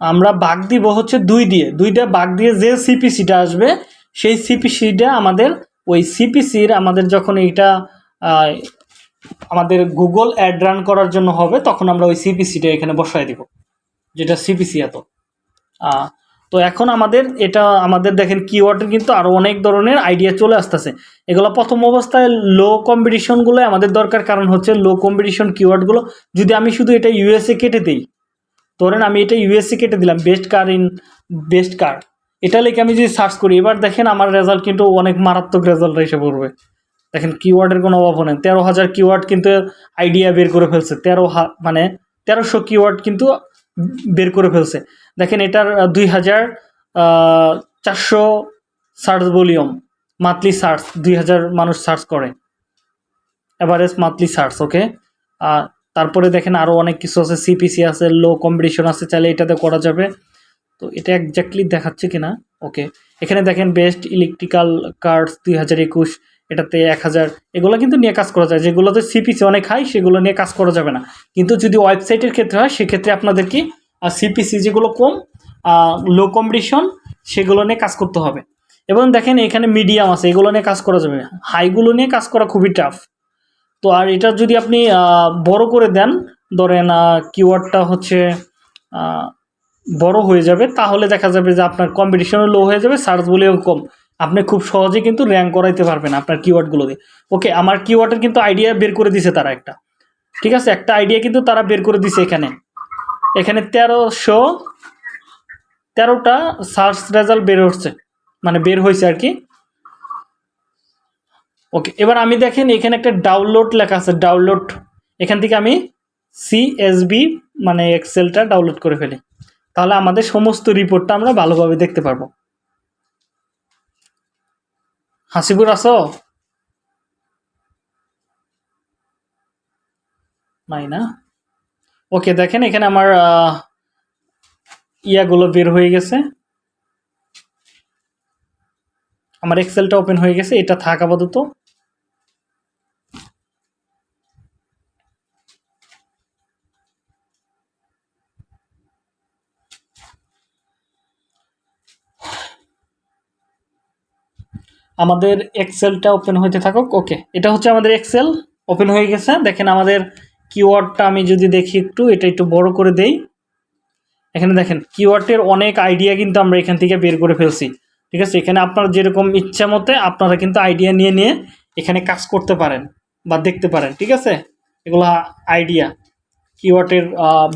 আমরা বাঘ দিব হচ্ছে দুই দিয়ে, দুইটা বাঘ দিয়ে যে সিপিসিটা আসবে, সেই সিপিসিটা আমাদের, ওই সিপিসির আমাদের যখন এইটা আমাদের গুগল অ্যাড রান করার জন্য হবে, তখন আমরা ওই সিপিসিটা এখানে বসায় দিব, যেটা সিপিসি এত। তো এখন আমাদের এটা, আমাদের দেখেন কিওয়ার্ডের কিন্তু আরও অনেক ধরনের আইডিয়া চলে আসতেছে। এগুলো প্রথম অবস্থায় লো কম্পিটিশনগুলো আমাদের দরকার, কারণ হচ্ছে লো কম্পিটিশন কিওয়ার্ডগুলো যদি আমি শুধু এটা ইউএসএ কেটে দিই, ধরেন আমি এটা ইউএসএ কেটে দিলাম best car in best car এটা লিখে আমি যদি সার্চ করি, এবার দেখেন আমার রেজাল্ট কিন্তু অনেক মারাত্মক রেজাল্ট এসে পড়বে। দেখেন কিওয়ার্ডের কোনো অভাব নেই। তেরো হাজার কিওয়ার্ড কিন্তু আইডিয়া বের করে ফেলছে। তেরো মানে তেরোশো কিওয়ার্ড কিন্তু বের করে ফেলছে। দেখেন এটার দুই হাজার চারশো সার্চ ভলিউম মান্থলি সার্চ দুই হাজার মানুষ সার্চ করে। এভারেজ মান্থলি সার্চ ওকে তারপরে দেখেন আরও অনেক কিছু আছে সিপিসি আছে লো কম্পিটিশন আছে, চাইলে এটাতে করা যাবে। তো এটা একজাক্টলি দেখাচ্ছে কিনা ওকে এখানে দেখেন বেস্ট ইলেকট্রিক্যাল কার্ডস দুই হাজার একুশ এটাতে এক হাজার, এগুলো কিন্তু নিয়ে কাজ করা যায়। যেগুলোতে সিপিসি অনেক হাই সেগুলো নিয়ে কাজ করা যাবে না। কিন্তু যদি ওয়েবসাইটের ক্ষেত্রে হয়, সেক্ষেত্রে আপনাদের কি সিপিসি যেগুলো কম লো কম্পিটিশন সেগুলো নিয়ে কাজ করতে হবে। এবং দেখেন এখানে মিডিয়াম আছে, এগুলো নিয়ে কাজ করা যাবে। হাইগুলো নিয়ে কাজ করা খুবই টাফ তো আর এটা যদি আপনি বড় করে দেন, ধরেন কিওয়ার্ডটা হচ্ছে বড় হয়ে যাবে, তাহলে দেখা যাবে যে আপনার কম্পিটিশনও লো হয়ে যাবে সার্চ বলেও কম। আপনি খুব সহজে কিন্তু র্যাঙ্ক করাইতে পারবেন আপনার কিওয়ার্ডগুলো দিয়ে ওকে আমার কিওয়ার্ডের কিন্তু আইডিয়া বের করে দিছে তারা একটা। ঠিক আছে? একটা আইডিয়া কিন্তু তারা বের করে দিছে এখানে। এখানে তেরোশো, তেরোটা সার্চ রেজাল্ট বের হচ্ছে। মানে বের হয়েছে আর কি। ওকে এবার আমি দেখেন এখানে একটা ডাউনলোড লেখা আছে ডাউনলোড এখান থেকে আমি সিএসবি মানে এক্সেলটা ডাউনলোড করে ফেলি। তাহলে আমাদের সমস্ত রিপোর্টটা আমরা ভালোভাবে দেখতে পারব। হাসিপুর আছো নাই না? ওকে দেখেন এখানে আমার ইয়াগুলো বের হয়ে গেছে। আমার এক্সেলটা ওপেন হয়ে গেছে, এটা থাক আপাতত। আমাদের এক্সেলটা ওপেন হইতে থাকুক। ওকে এটা হচ্ছে আমাদের এক্সেল ওপেন হয়ে গেছে। দেখেন আমাদের কিওয়ার্ডটা আমি যদি দেখি একটু, এটা একটু বড় করে দেই। এখানে দেখেন কিওয়ার্ডের অনেক আইডিয়া কিন্তু আমরা এখান থেকে বের করে ফেলছি। ঠিক আছে, এখানে আপনার যেরকম ইচ্ছা মতে আপনারা কিন্তু আইডিয়া নিয়ে নিয়ে এখানে কাজ করতে পারেন বা দেখতে পারেন। ঠিক আছে? এগুলো আইডিয়া কিওয়ার্ডের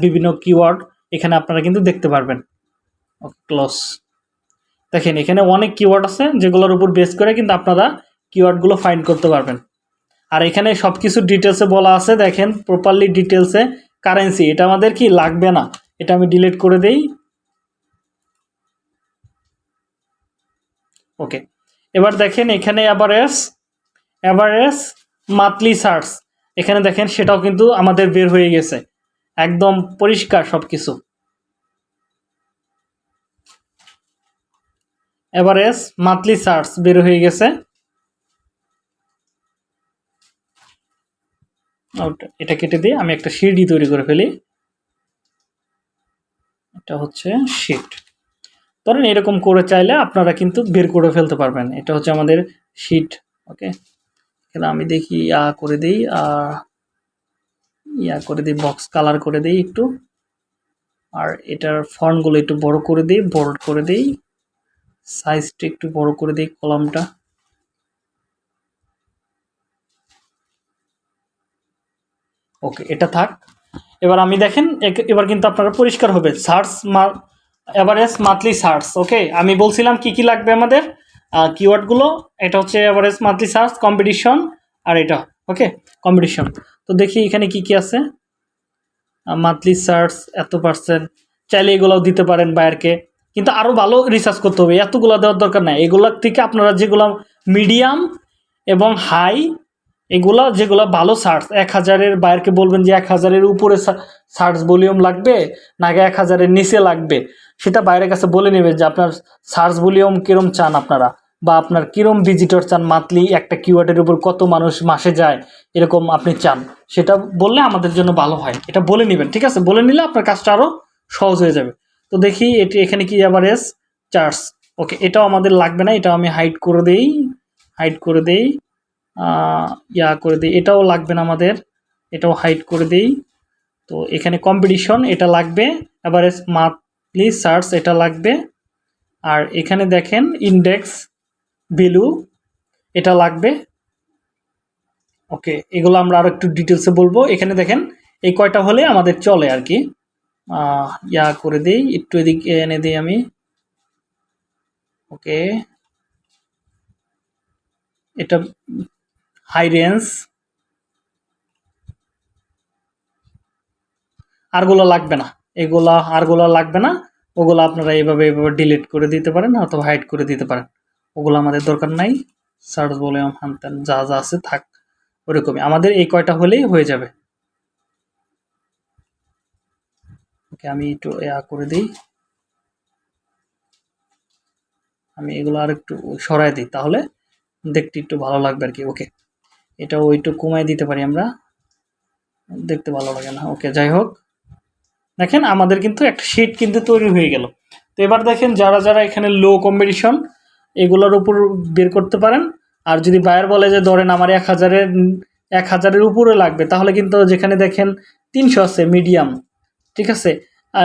বিভিন্ন কিওয়ার্ড এখানে আপনারা কিন্তু দেখতে পারবেন। ক্লোজ দেখেন, এখানে অনেক কিওয়ার্ড আছে যেগুলোর উপর বেস করে কিন্তু আপনারা কিওয়ার্ডগুলো ফাইন্ড করতে পারবেন। আর এখানে সব কিছু ডিটেলসে বলা আছে, দেখেন প্রপারলি ডিটেলসে কারেন্সি এটা আমাদের কি লাগবে না? এটা আমি ডিলিট করে দেই। ওকে এবার দেখেন, এখানে অ্যাভারেজ অ্যাভারেজ মান্থলি সার্চ এখানে দেখেন সেটাও কিন্তু আমাদের বের হয়ে গেছে। একদম পরিষ্কার সব কিছু এভারেজ মান্থলি সার্চ বের হয়ে গেছে। এটা কেটে দিয়ে আমি একটা শিটই তৈরি করে ফেলি। এটা হচ্ছে শিট ধরেন এরকম করে চাইলে আপনারা কিন্তু বের করে ফেলতে পারবেন। এটা হচ্ছে আমাদের শিট ওকে এখানে আমি দেখি ইয়া করে দিই আর ইয়া করে দিই বক্স কালার করে দিই একটু। আর এটার ফন্টগুলো একটু বড় করে দিই বোল্ড করে দিই। সাইজটা একটু বড় করে দিই কলামটা। ওকে, এটা থাক। এবার আমি দেখেন এবার কিন্তু আপনারা পরিষ্কার হবে। Search average monthly search, okay? আমি বলছিলাম কি কি লাগবে আমাদের? কিওয়ার্ডগুলো, এটা হচ্ছে এভারেজ মান্থলি সার্চ, কম্পিটিশন আর এটা, ওকে? কম্পিটিশন। তো দেখি এখানে কি কি আছে। মান্থলি সার্চ এত পার্সেন্ট। চাইলে এগুলোও দিতে পারেন বায়ারকে। কিন্তু আরও ভালো রিসার্চ করতে হবে। এতগুলো দেওয়ার দরকার নাই। এগুলোর থেকে আপনারা যেগুলো মিডিয়াম এবং হাই এগুলা যেগুলো ভালো সার্চ এক হাজারের বায়ারকে বলবেন যে এক হাজারের উপরে সার্চ ভলিউম লাগবে নাকি এক হাজারের নিচে লাগবে? সেটা বাইরের কাছে বলে নেবেন যে আপনার সার্চ ভলিউম কীরম চান আপনারা বা আপনার কিরম ভিজিটর চান মান্থলি একটা কিওয়ার্ডের উপর কত মানুষ মাসে যায়, এরকম আপনি চান। সেটা বললে আমাদের জন্য ভালো হয়। এটা বলে নেবেন, ঠিক আছে? বলে নিলে আপনার কাজটা আরও সহজ হয়ে যাবে। তো দেখি এটি এখানে কি এস? চার্জ। ওকে, এটাও আমাদের লাগবে না এটা আমি হাইড করে দেই হাইড করে দেই ইয়া করে দিই, এটাও লাগবে না আমাদের, এটাও হাইড করে দেই। তো এখানে কম্পিটিশন এটা লাগবে এবারে মান্থলি সার্চ এটা লাগবে। আর এখানে দেখেন ইন্ডেক্স ভ্যালু এটা লাগবে। ওকে, এগুলো আমরা আরও একটু ডিটেলসে বলব। এখানে দেখেন, এই কয়টা হলে আমাদের চলে আর কি। ইয়া করে দিই, একটু এদিকে এনে দিই আমি। ওকে। এটা হাই রেঞ্জ আরগুলো লাগবে না। এগুলা আরগুলো লাগবে না। ওগুলো আপনারা এইভাবে এইভাবে ডিলিট করে দিতে পারেন অথবা হাইড করে দিতে পারেন। ওগুলো আমাদের দরকার নাই। সার্চ বলে হানতেন, যা যা আছে থাক, ওরকমই। আমাদের এই কয়টা হলেই হয়ে যাবে। ওকে আমি একটু ইয়া করে দিই। আমি এগুলো আর একটু সরাই দিই তাহলে দেখতে একটু ভালো লাগবে আর কি, ওকে। এটাও একটু কমাই দিতে পারি আমরা। দেখতে ভালো লাগে না, ওকে, যাই হোক। দেখেন আমাদের কিন্তু একটা শিট কিন্তু তৈরি হয়ে গেল। তো এবার দেখেন যারা যারা এখানে লো কম্পিটিশন এগুলোর উপর বের করতে পারেন। আর যদি বায়ার বলে যে, ধরেন আমার এক হাজারের এক হাজারের উপরে লাগবে, তাহলে কিন্তু যেখানে দেখেন তিনশো আছে মিডিয়াম ঠিক আছে?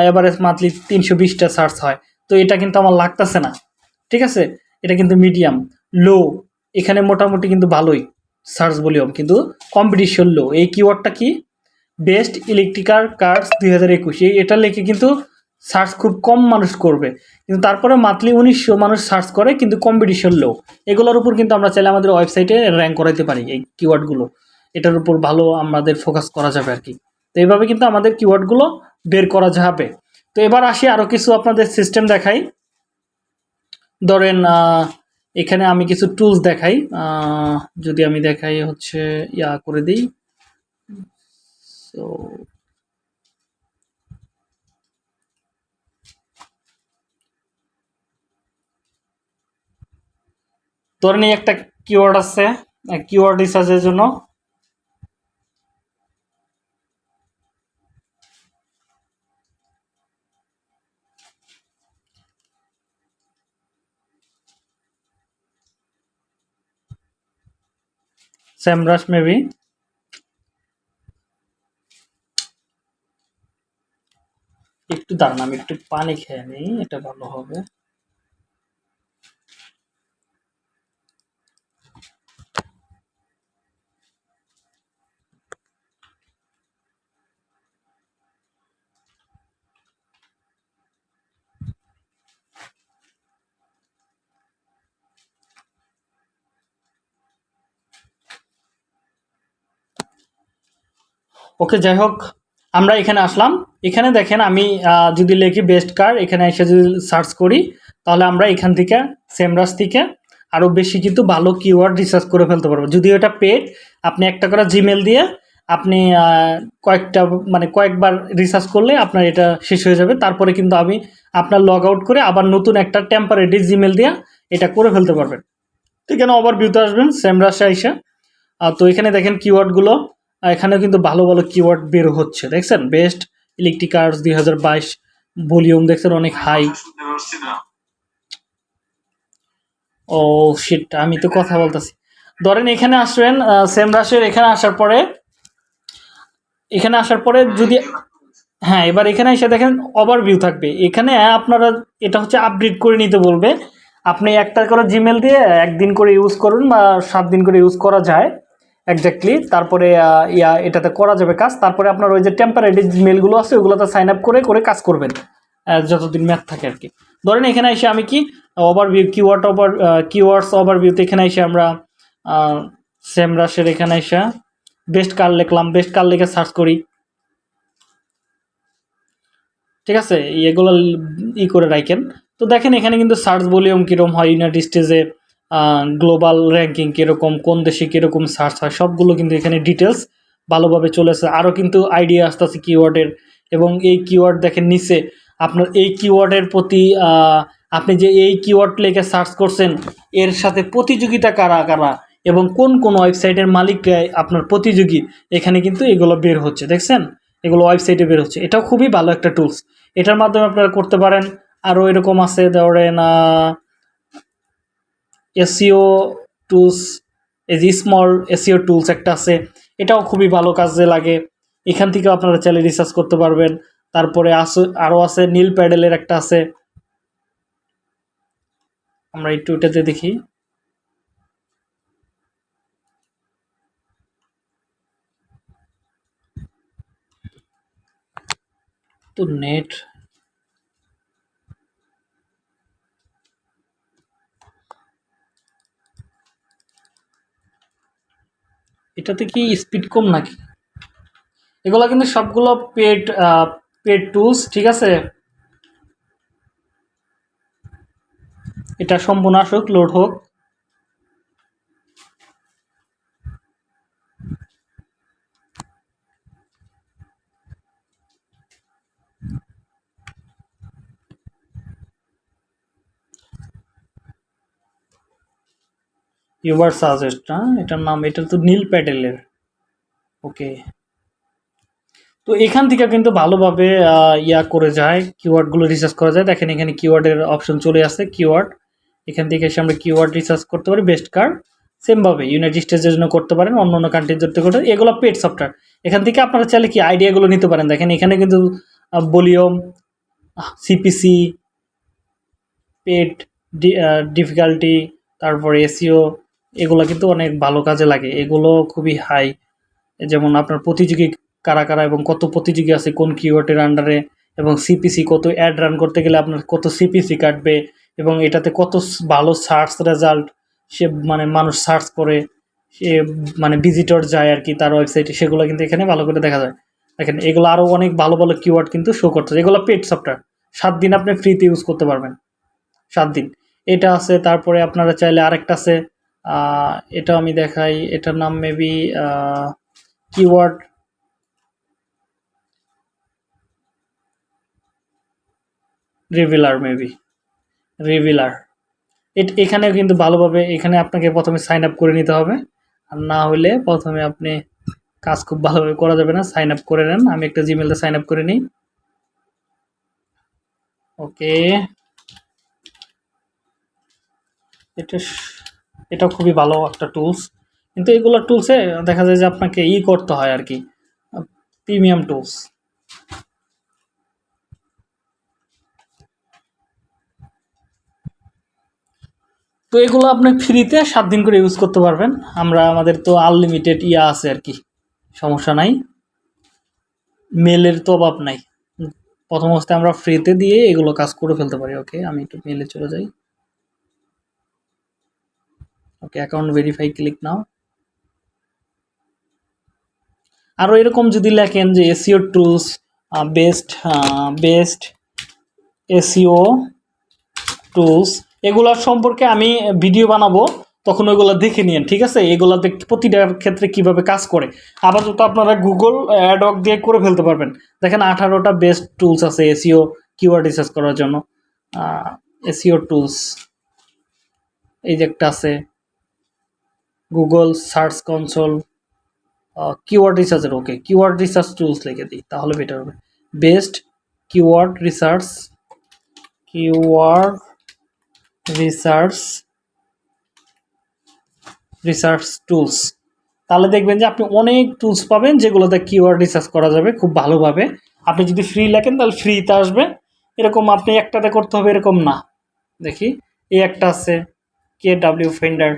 এভারেজ মান্থলি তিনশো বিশটা সার্চ হয়। তো এটা কিন্তু আমার লাগতেছে না। ঠিক আছে? এটা কিন্তু মিডিয়াম লো এখানে মোটামুটি কিন্তু ভালোই সার্চ ভলিউম কিন্তু কম্পিটিশন লো এই কিওয়ার্ডটা কি? বেস্ট ইলেকট্রিক্যাল কার্স দুই হাজার একুশ। এটা লিখে কিন্তু সার্চ খুব কম মানুষ করবে। কিন্তু তারপরে মান্থলি উনিশশো মানুষ সার্চ করে, কিন্তু কম্পিটিশন লো এগুলোর উপর কিন্তু আমরা চাইলে আমাদের ওয়েবসাইটে র্যাঙ্ক করাইতে পারি, এই কিওয়ার্ডগুলো এটার উপর ভালো আমাদের ফোকাস করা যাবে আর কি। তো এইভাবে কিন্তু আমাদের কিওয়ার্ডগুলো বের করা যাবে। তো এবার আসি আরও কিছু আপনাদের সিস্টেম দেখাই। ধরেন এখানে আমি কিছু টুলস দেখাই। যদি আমি দেখাই হচ্ছে, ইয়া করে দিই। তো ধরেন একটা কিওয়ার্ড আছে। কিওয়ার্ড রিসার্চের জন্য স্যামরাস মেবি একটু দাঁড়ান আমি একটু পানি খেয়ে নিই এটা ভালো হবে। ওকে, যাই হোক, আমরা এখানে আসলাম। এখানে দেখেন আমি যদি লিখি বেস্ট কার এখানে এসে যদি সার্চ করি, তাহলে আমরা এখান থেকে সেমরাস থেকে আরও বেশি কিন্তু ভালো কিওয়ার্ড রিসার্চ করে ফেলতে পারব। যদিও এটা পেড আপনি একটা করে জিমেল দিয়ে আপনি কয়েকটা মানে কয়েকবার রিসার্চ করলে আপনার এটা শেষ হয়ে যাবে। তারপরে কিন্তু আমি আপনার লগ আউট করে আবার নতুন একটা টেম্পারেরি জিমেল দিয়ে এটা করে ফেলতে পারবেন। ঠিক এখানে ওভার ভিউতে আসবেন সেমরাসে আইসা তো এখানে দেখেন কিওয়ার্ডগুলো আর এখানেও কিন্তু ভালো ভালো কিওয়ার্ড বের হচ্ছে, দেখছেন? বেস্ট ইলেকট্রিক কার্স দুই হাজার বাইশ ভলিউম দেখছেন অনেক হাই ও শিট আমি তো কথা বলতেছি। ধরেন এখানে আসবেন সেম রাশের এখানে আসার পরে, এখানে আসার পরে যদি হ্যাঁ এবার এখানে এসে দেখেন ওভারভিউ থাকবে। এখানে আপনারা এটা হচ্ছে আপডেট করে নিতে বলবে। আপনি একটা করে জিমেল দিয়ে একদিন করে ইউজ করুন বা সাত দিন করে ইউজ করা যায়। এক্স্যাক্টলি তারপরে ইয়া, এটাতে করা যাবে কাজ। তারপরে আপনার ওই যে টেম্পারেরি মেলগুলো আছে, ওগুলোতে সাইন আপ করে করে কাজ করবেন যতদিন ম্যাথ থাকে আর কি। ধরেন এখানে এসে আমি কি ওভারভিউ কিওয়ার্ড ওভার কিওয়ার্ডস ওভারভিউতে এখানে এসে আমরা সেম রাশের এখানে এসে বেস্ট কার লিখলাম। বেস্ট কার লিখে সার্চ করি। ঠিক আছে? এগুলো ই করে রাখেন। তো দেখেন এখানে কিন্তু সার্চ ভলিউম কীরকম হয় ইউনাইটেড স্টেজে গ্লোবাল র্যাঙ্কিং কীরকম, কোন দেশে কীরকম সার্চ হয়, সবগুলো কিন্তু এখানে ডিটেলস ভালোভাবে চলেছে। আরও কিন্তু আইডিয়া আসতেছে কিওয়ার্ডের এবং এই কিওয়ার্ড দেখেন নিচে আপনার এই কিওয়ার্ডের প্রতি আপনি যে এই কিওয়ার্ড লেখে সার্চ করছেন, এর সাথে প্রতিযোগিতা কারা কারা এবং কোন কোন ওয়েবসাইটের মালিকরা আপনার প্রতিযোগী, এখানে কিন্তু এগুলো বের হচ্ছে, দেখছেন? এগুলো ওয়েবসাইটে বের হচ্ছে। এটাও খুবই ভালো একটা টুলস এটার মাধ্যমে আপনারা করতে পারেন। আরও এরকম আছে, ধরেন এসিও টুলস এই যে স্মল এসিও টুলস একটা আছে, এটাও খুবই ভালো কাজে লাগে। এখান থেকেও আপনারা চাইলে রিসার্চ করতে পারবেন। তারপরে আছে আরও আছে নীল প্যাডেলের একটা আছে। আমরা একটু এটাতে দেখি। তো নেট এটাতে কি স্পিড কম নাকি? এগুলো কিন্তু সবগুলো পেড পেড টুলস ঠিক আছে? এটা সম্পূর্ণ আসুক লোড হোক। ইউবার সাজেস্ট হ্যাঁ? এটার নাম, এটা তো নীল প্যাটেলের ওকে। তো এখান থেকে কিন্তু ভালোভাবে ইয়া করে যায় কিওয়ার্ডগুলো রিসার্চ করা যায়। দেখেন এখানে কিওয়ার্ডের অপশন চলে আসছে কিওয়ার্ড এখান থেকে এসে আমরা কিওয়ার্ড রিসার্চ করতে পারি বেস্ট কার্ড সেমভাবে ইউনাইটেড স্টেটসের জন্য করতে পারেন, অন্য অন্য কান্ট্রির জন্য করতে এগুলো পেড সফটওয়্যার এখান থেকে আপনারা চাইলে কি আইডিয়াগুলো নিতে পারেন। দেখেন এখানে কিন্তু ভলিউম সিপিসি পেড ডিফিকাল্টি তারপরে এসিও এগুলো কিন্তু অনেক ভালো কাজে লাগে। এগুলো খুবই হাই যেমন আপনার প্রতিযোগী কারা কারা এবং কত প্রতিযোগী আছে, কোন কিওয়ার্ডের আন্ডারে এবং সিপিসি কত অ্যাড রান করতে গেলে আপনার কত সিপিসি কাটবে এবং এটাতে কত ভালো সার্চ রেজাল্ট সে মানে মানুষ সার্চ করে, সে মানে ভিজিটর যায় আর কি তার ওয়েবসাইটে সেগুলো কিন্তু এখানে ভালো করে দেখা যায়। দেখেন, এগুলো আরও অনেক ভালো ভালো কিওয়ার্ড কিন্তু শো করতে এগুলো পেড সফটওয়্যার সাত দিন আপনি ফ্রিতে ইউজ করতে পারবেন। সাত দিন। এটা আছে, তারপরে আপনারা চাইলে আরেকটা আছে এটা আমি দেখাই। এটার নাম maybe keyword revealer maybe revealer এখানেও কিন্তু ভালোভাবে, এখানে আপনাকে প্রথমে সাইন আপ করে নিতে হবে। আর না হলে প্রথমে আপনি কাজ খুব ভালোভাবে করা যাবে না। সাইন আপ করে নেন। আমি একটা জিমেলতে সাইন আপ করে নিই। ওকে এটা এটা খুবই ভালো একটা টুলস কিন্তু এগুলো টুলসে দেখা যায় যে আপনাকে ই করতে হয় আর কি। প্রিমিয়াম টুলস তো এগুলো আপনি ফ্রিতে সাত দিন করে ইউজ করতে পারবেন। আমরা, আমাদের তো আনলিমিটেড ইয়া আছে আর কি। সমস্যা নাই। মেলের তো অভাব নাই। প্রথম অবস্থায় আমরা ফ্রিতে দিয়ে এগুলো কাজ করে ফেলতে পারি। ওকে আমি একটু মেলে চলে যাই। Okay account verify click now আরও এরকম যদি লেখেন যে SEO tools best best SEO tools এগুলোর সম্পর্কে আমি ভিডিও বানাবো, তখন ওইগুলো দেখে নিন ঠিক আছে? এগুলোতে প্রতিটার ক্ষেত্রে কীভাবে কাজ করে। আপাতত আপনারা গুগল অ্যাডক দিয়ে করে ফেলতে পারবেন। দেখেন আঠারোটা বেস্ট টুলস আছে এসিও কিওয়ার্ড রিসার্চ করার জন্য। এসিও টুলস এই যে একটা আছে। গুগল সার্চ কনসোল কিওয়ার্ড রিসার্চের ওকে কিওয়ার্ড রিসার্চ টুলস লিখে দিই, তাহলে বেটার হবে। Best keyword research keyword research research tools তাহলে দেখবেন যে আপনি অনেক টুলস পাবেন যেগুলোতে কিওয়ার্ড রিসার্চ করা যাবে খুব ভালোভাবে। আপনি যদি ফ্রি লেখেন, তাহলে ফ্রিতে আসবে। এরকম আপনি একটাতে করতে হবে, এরকম না। দেখি এই একটা আছে কে ডাব্লিউ ফেন্ডার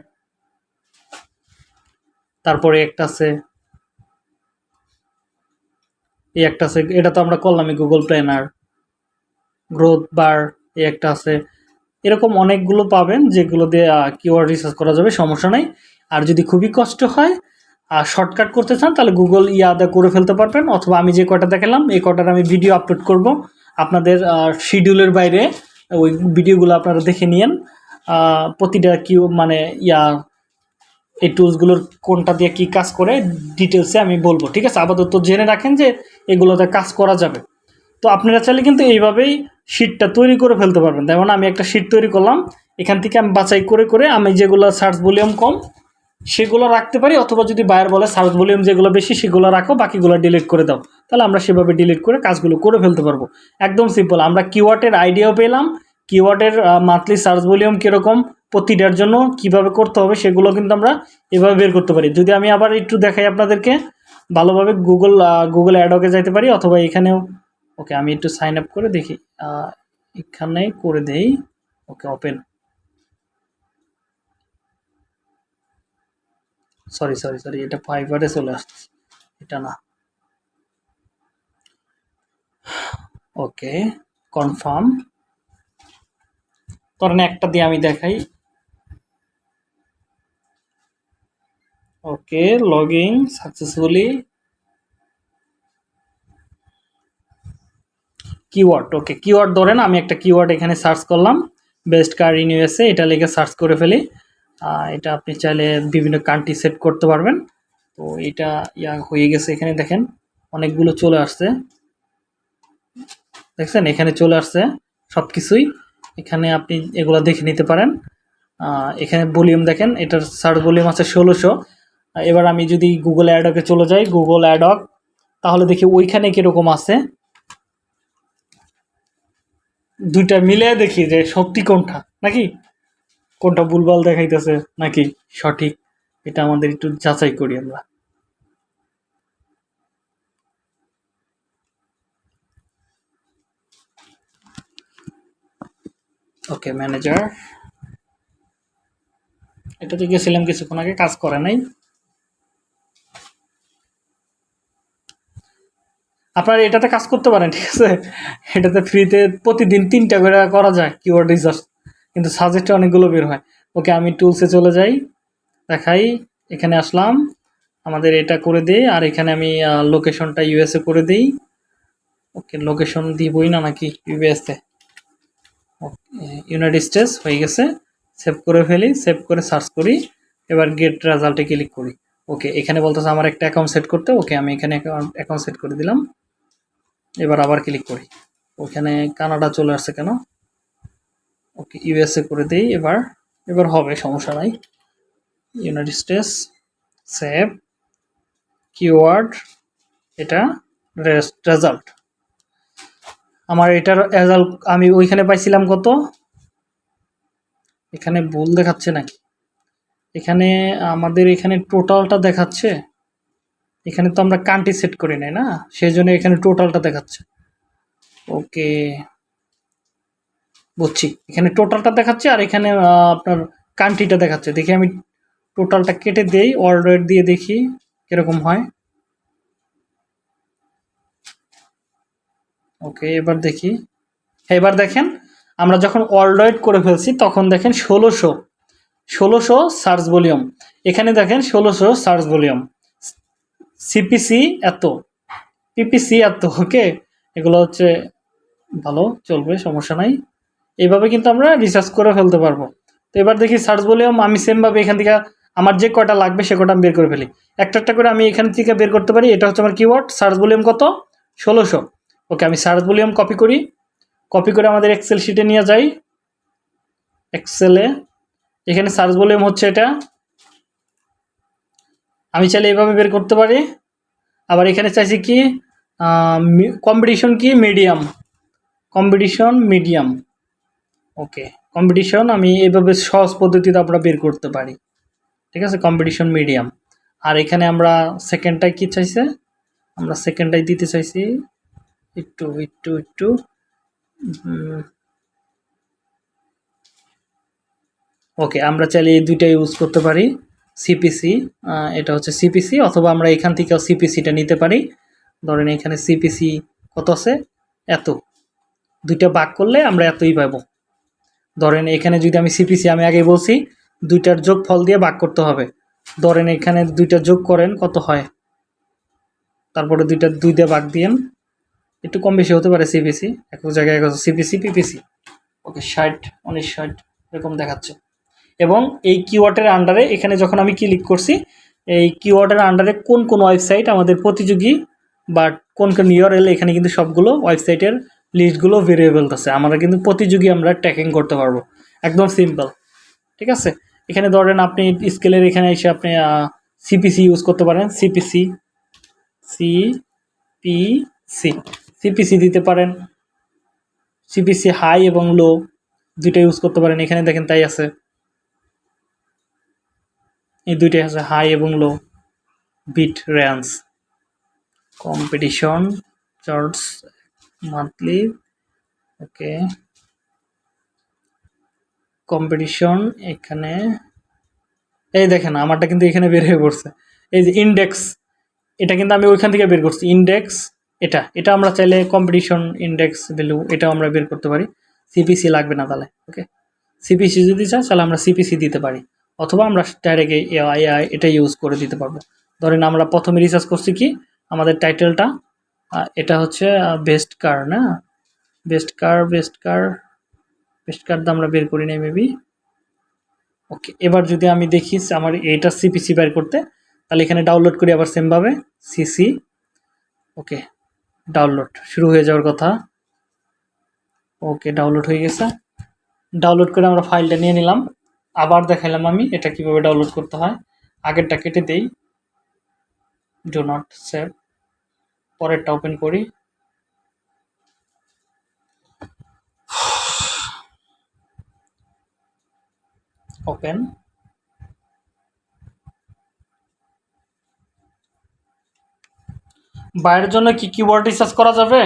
তারপরে একটা আছে। এই একটা আছে, এটা তো আমরা করলামই গুগল প্ল্যানার গ্রোথ বার এই একটা আছে। এরকম অনেকগুলো পাবেন যেগুলো দিয়ে কিওয়ার্ড রিসার্চ করা যাবে, সমস্যা নেই। আর যদি খুবই কষ্ট হয়, আর শর্টকাট করতে চান, তাহলে গুগল ইয়াদা করে ফেলতে পারবেন। অথবা আমি যে কটা দেখালাম, এই কটার আমি ভিডিও আপলোড করব। আপনাদের শিডিউলের বাইরে ওই ভিডিওগুলো আপনারা দেখে নিন প্রতিটা কিউ মানে ইয়া এই টুলসগুলোর কোনটা দিয়ে কি কাজ করে ডিটেলসে আমি বলব, ঠিক আছে? আপাতত জেনে রাখেন যে এগুলোতে কাজ করা যাবে। তো আপনারা চাইলে কিন্তু এইভাবেই শিটটা তৈরি করে ফেলতে পারবেন। যেমন আমি একটা শিট তৈরি করলাম, এখান থেকে আমি বাছাই করে করে আমি যেগুলো সার্চ ভলিউম কম, সেগুলো রাখতে পারি, অথবা যদি বায়ার বলে সার্চ ভলিউম যেগুলো বেশি, সেগুলো রাখো, বাকিগুলো ডিলিট করে দাও। তাহলে আমরা সেভাবে ডিলিট করে কাজগুলো করে ফেলতে পারব। একদম সিম্পল আমরা কিওয়ার্ডের আইডিয়াও পেলাম কিওয়ার্ডের মান্থলি সার্চ ভলিউম কীরকম প্রতিটার জন্য কীভাবে করতে হবে সেগুলো কিন্তু আমরা এভাবে বের করতে পারি। যদি আমি আবার একটু দেখাই আপনাদেরকে, ভালোভাবে গুগল গুগল অ্যাডকে যাইতে পারি অথবা এখানেও, ওকে আমি একটু সাইন আপ করে দেখি এখানে করে দেই, okay open sorry sorry sorry এটা ফাইবারে চলে আসছে এটা না। ওকে কনফার্ম ধরেন একটা দিয়ে আমি দেখাই okay logging successfully keyword okay keyword ধরেন, আমি একটা কিওয়ার্ড এখানে সার্চ করলাম বেস্ট কার ইন ইউএসএ এটা লিখে সার্চ করে ফেলি। এটা আপনি চাইলে বিভিন্ন কান্ট্রি সেট করতে পারবেন। তো এটা ইয়া হয়ে গেছে এখানে, দেখেন, অনেকগুলো চলে আসছে। দেখছেন, এখানে চলে আসছে সব কিছুই এখানে আপনি এগুলো দেখে নিতে পারেন। এখানে ভলিউম দেখেন, এটার সার্চ ভলিউম আছে ষোলোশো। এবার আমি যদি গুগল অ্যাডকে চলে যাই গুগল অ্যাডক তাহলে দেখি ওইখানে কীরকম আছে। দুইটা মিলে দেখি যে সত্যি কোনটা, নাকি? কোনটা ভুলভাল দেখাইতেছে, নাকি সঠিক? এটা আমাদের একটু যাচাই করি আমরা। ওকে ম্যানেজার এটাতে গেছিলাম কিছুক্ষণ আগে, কাজ করে নাই। আপনারা এটাতে কাজ করতে পারেন, ঠিক আছে? এটাতে ফ্রিতে প্রতিদিন তিনটা করে করা যায় কিওয়ার্ড রিসার্চ কিন্তু সাজেস্টে অনেকগুলো বের হয়। ওকে আমি টুলসে চলে যাই, দেখাই, এখানে আসলাম। আমাদের এটা করে দিই, আর এখানে আমি লোকেশনটা ইউএসএ করে দিই। ওকে লোকেশন দিবই না নাকি ইউএসএ ইউনাইটেড স্টেটস হয়ে গেছে। সেভ করে ফেলি সেভ করে সার্চ করি। এবার গেট রেজাল্টে ক্লিক করি। ওকে, এখানে বলতেছে আমার একটা অ্যাকাউন্ট সেট করতে, ওকে, আমি এখানে অ্যাকাউন্ট সেট করে দিলাম। এবার আবার ক্লিক করি। ওখানে কানাডা চলে আসছে কেন? ওকে ইউএসএ করে দিই এবার। এবার হবে, সমস্যা নাই। ইউনাইটেড স্টেটস সেভ কিওয়ার্ড এটা রেজাল্ট আমার এটার রেজাল্ট আমি ওইখানে পাইছিলাম কত? এখানে ভুল দেখাচ্ছে নাকি? এখানে আমাদের এখানে টোটালটা দেখাচ্ছে। এখানে তো আমরা কান্ট্রি সেট করি নাই না? সেই জন্য এখানে টোটালটা দেখাচ্ছে। ওকে। বুঝছি। এখানে টোটালটা দেখাচ্ছে আর এখানে আপনার কান্ট্রিটা দেখাচ্ছে। দেখি আমি টোটালটা কেটে দেই অর্ডার দিয়ে দেখি কীরকম হয়। ওকে, এবার দেখি। এবার দেখেন, আমরা যখন অলরয়েড করে ফেলছি, তখন দেখেন ষোলোশো ষোলোশো সার্চ ভলিউম। এখানে দেখেন ষোলোশো সার্চ ভলিউম। সিপিসি এত। পিপিসি এত, ওকে? এগুলো হচ্ছে ভালো, চলবে, সমস্যা নাই। এইভাবে কিন্তু আমরা রিসার্চ করে ফেলতে পারব। তো এবার দেখি সার্চ ভলিউম, আমি সেমভাবে এখান থেকে আমার যে কয়টা লাগবে সে কটা আমি বের করে ফেলি। একটা একটা করে আমি এখান থেকে বের করতে পারি, এটা হচ্ছে আমার কিওয়ার্ড সার্চ ভলিউম কত? ষোলোশো। ওকে, আমি সার্চ ভলিউম কপি করি। কপি করে আমাদের এক্সেল শিটে নিয়ে যাই। এক্সেলে এখানে সার্চ ভলিউম হচ্ছে এটা। আমি চাইলে এভাবে বের করতে পারি। আবার এখানে চাইছি কি কম্পিটিশন কি? Medium competition medium okay competition আমি এভাবে সহজ পদ্ধতিতে আমরা বের করতে পারি। ঠিক আছে? কম্পিটিশন মিডিয়াম আর এখানে আমরা সেকেন্ডটাই কি চাইছে? আমরা সেকেন্ডটাই দিতে চাইছি। একটু একটু একটু ওকে আমরা চাইলে এই দুইটা ইউজ করতে পারি সিপিসি এটা হচ্ছে সিপিসি অথবা আমরা এখান থেকেও সিপিসিটা নিতে পারি। ধরেন এখানে সিপিসি কত আছে? এত। দুইটা ভাগ করলে আমরা এতই পাবো। ধরেন এখানে যদি আমি সিপিসি আমি আগে বলছি, দুইটার যোগ ফল দিয়ে ভাগ করতে হবে। ধরেন এখানে দুইটা যোগ করেন, কত হয়? তারপরে দুইটা দুই দিয়ে ভাগ দিয়েন। একটু কম বেশি হতে পারে সিপিসি এক এক জায়গায় সিপিসি পিপিসি ওকে ষাট, উনিশ, ষাট, এরকম দেখাচ্ছে। এবং এই কিওয়ার্ডের আন্ডারে এখানে যখন আমি ক্লিক করছি, এই কিওয়ার্ডের আন্ডারে কোন কোন ওয়েবসাইট আমাদের প্রতিযোগী বা কোন কোন ইউআরএল এখানে কিন্তু সবগুলো ওয়েবসাইটের লিস্টগুলো বেরিয়ে আছে। আমরা কিন্তু প্রতিযোগী আমরা ট্র্যাকিং করতে পারব। একদম সিম্পল ঠিক আছে? এখানে ধরেন আপনি স্কেলের এখানে এসে আপনি সিপিসি ইউজ করতে পারেন। CPC C P C CPC দিতে পারেন। সিপিসি হাই এবং লো দুইটা ইউজ করতে পারেন। এখানে দেখেন তাই আছে। এই দুইটাই আছে হাই এবং low bid range competition charts monthly okay competition এখানে, এই দেখেন আমারটা কিন্তু এখানে বের হয়ে পড়ছে। এই যে ইন্ডেক্স এটা কিন্তু আমি ওইখান থেকে বের করছি। ইন্ডেক্স এটা এটা আমরা চাইলে কম্পিটিশন ইন্ডেক্স ভ্যালু এটাও আমরা বের করতে পারি। সিপিসি লাগবে না তাহলে ওকে সিপিসি যদি চাই তাহলে আমরা সিপিসি দিতে পারি। অথবা আমরা ডাইরেক্ট এআই এটা ইউজ করে দিতে পারব। ধরেন আমরা প্রথমে রিসার্চ করছি কি? আমাদের টাইটেলটা এটা হচ্ছে বেস্ট কার না? Best car best car best car আমরা বের করি নাই মেবি ওকে এবার যদি আমি দেখি আমার এইটা সিপিসি বের করতে, তাহলে এখানে ডাউনলোড করি আবার সেমভাবে সিসি ওকে ডাউনলোড শুরু হয়ে যাওয়ার কথা। ওকে ডাউনলোড হয়ে গেছে। ডাউনলোড করে আমরা ফাইলটা নিয়ে নিলাম। আবার দেখালাম আমি এটা কীভাবে ডাউনলোড করতে হয়। আগেরটা কেটে দেই। ডো নট সেভ পরেরটা ওপেন করি। ওপেন বাইরের জন্য কি কিওয়ার্ড রিসার্চ করা যাবে?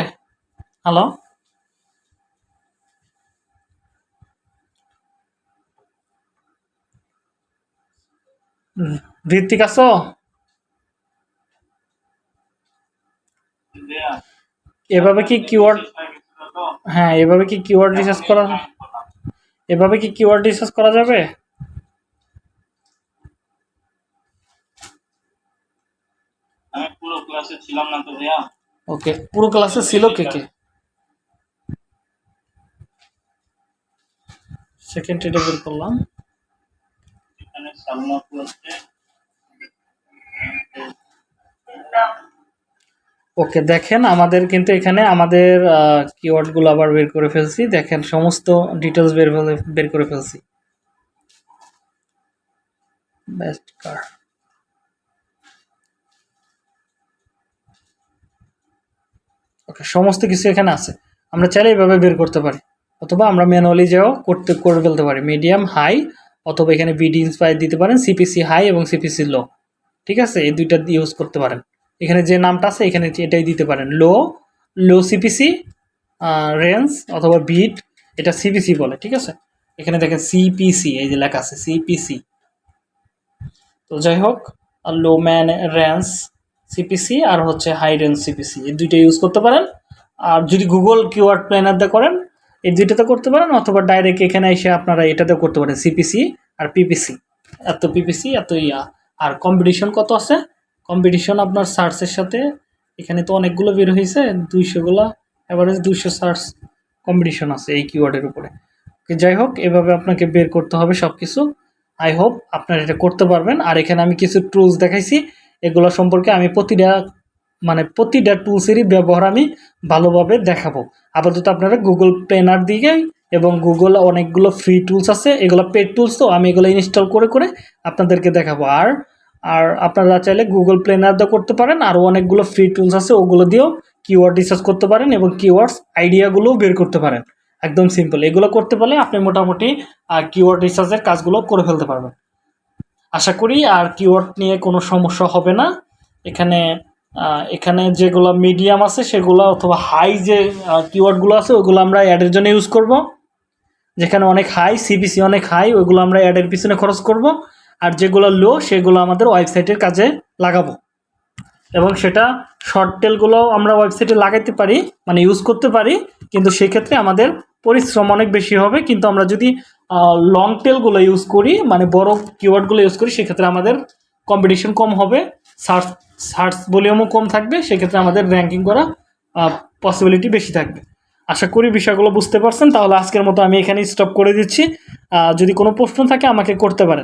হ্যালো ঋত্বিক আছো? এভাবে কি কিওয়ার্ড হ্যাঁ এভাবে কি কিওয়ার্ড রিসার্চ করা এভাবে কি কিওয়ার্ড রিসার্চ করা যাবে? আমি পুরো ক্লাসে ছিলাম না তো ভাইয়া। ওকে পুরো ক্লাসে ছিল কে কে? সেকেন্ড এটা বের করলাম। এখানে সালমা আপু আছে ওকে, দেখেন, আমাদের কিন্তু এখানে আমাদের কিওয়ার্ডগুলো আবার বের করে ফেলছি। দেখেন, সমস্ত ডিটেলস বের বের করে ফেলছি। বেস্ট কার ওকে সমস্ত কিছু এখানে আছে। আমরা চাইলে এইভাবে বের করতে পারি। অথবা আমরা ম্যানুয়ালি যাও করতে, করে ফেলতে পারি। মিডিয়াম হাই অথবা এখানে বিডি ইন্সপায়ার দিতে পারেন সিপিসি হাই এবং সিপিসি লো ঠিক আছে? এই দুইটা ইউজ করতে পারেন। এখানে যে নামটা আছে, এখানে এটাই দিতে পারেন। লো লো সিপিসি রেঞ্জ অথবা বিট এটা সিপিসি বলে, ঠিক আছে? এখানে দেখেন সিপিসি এই যে লেখা আছে সিপিসি তো যাই হোক লো ম্যান রেঞ্জ সিপিসি আর হচ্ছে হাই রেঞ্জ সিপিসি এই দুইটা ইউজ করতে পারেন। আর যদি গুগল কিওয়ার্ড প্ল্যানার দিয়ে করেন এই দুইটাতে করতে পারেন, অথবা ডাইরেক্ট এখানে এসে আপনারা এটাতে করতে পারেন সিপিসি আর পিপিসি এত পিপিসি এত ইয়া। আর কম্পিটিশন কত আছে? কম্পিটিশন আপনার সার্চের সাথে, এখানে তো অনেকগুলো বের হয়েছে দুইশোগুলো অ্যাভারেজ দুইশো সার্চ কম্পিটিশন আছে এই কিওয়ার্ডের উপরে। যাই হোক, এভাবে আপনাকে বের করতে হবে সব কিছু আই হোপ আপনারা এটা করতে পারবেন। আর এখানে আমি কিছু টুলস দেখাইছি, এগুলো সম্পর্কে আমি প্রতিটা মানে প্রতিটা টুলসেরই ব্যবহার আমি ভালোভাবে দেখাবো। আপাতত আপনারা গুগল প্লেনার দিকে এবং গুগল অনেকগুলো ফ্রি টুলস আছে, এগুলো পেড টুলস তো, আমি এগুলো ইনস্টল করে করে আপনাদেরকে দেখাবো। আর আর আপনারা চাইলে গুগল প্লেনার দিয়ে করতে পারেন, আরও অনেকগুলো ফ্রি টুলস আছে, ওগুলো দিয়েও কিওয়ার্ড রিসার্চ করতে পারেন এবং কিওয়ার্ডস আইডিয়াগুলোও বের করতে পারেন। একদম সিম্পল এগুলো করতে পারলে আপনি মোটামুটি কিওয়ার্ড রিসার্চের কাজগুলো করে ফেলতে পারবেন। আশা করি আর কিওয়ার্ড নিয়ে কোনো সমস্যা হবে না। এখানে এখানে যেগুলো মিডিয়াম আছে সেগুলো অথবা হাই যে কিওয়ার্ডগুলো আছে, ওগুলো আমরা অ্যাডের জন্য ইউজ করব। যেখানে অনেক হাই সিবিসি অনেক হাই ওইগুলো আমরা অ্যাডের পিছনে খরচ করব। আর যেগুলো লো সেগুলো আমাদের ওয়েবসাইটের কাজে লাগাবো। এবং সেটা শর্ট টেলগুলো আমরা ওয়েবসাইটে লাগাইতে পারি মানে ইউজ করতে পারি, কিন্তু সেক্ষেত্রে আমাদের পরিশ্রম অনেক বেশি হবে। কিন্তু আমরা যদি লং টেলগুলো ইউজ করি মানে বড় কিওয়ার্ডগুলো ইউজ করি, সেক্ষেত্রে আমাদের কম্পিটিশন কম হবে। সার্চ সার্চ ভলিউমও কম থাকবে, সেক্ষেত্রে আমাদের র্যাঙ্কিং করা পসিবিলিটি বেশি থাকবে। আশা করি বিষয়গুলো বুঝতে পারছেন, তাহলে আজকের মতো আমি এখানে স্টপ করে দিচ্ছি। যদি কোনো প্রশ্ন থাকে আমাকে করতে পারেন।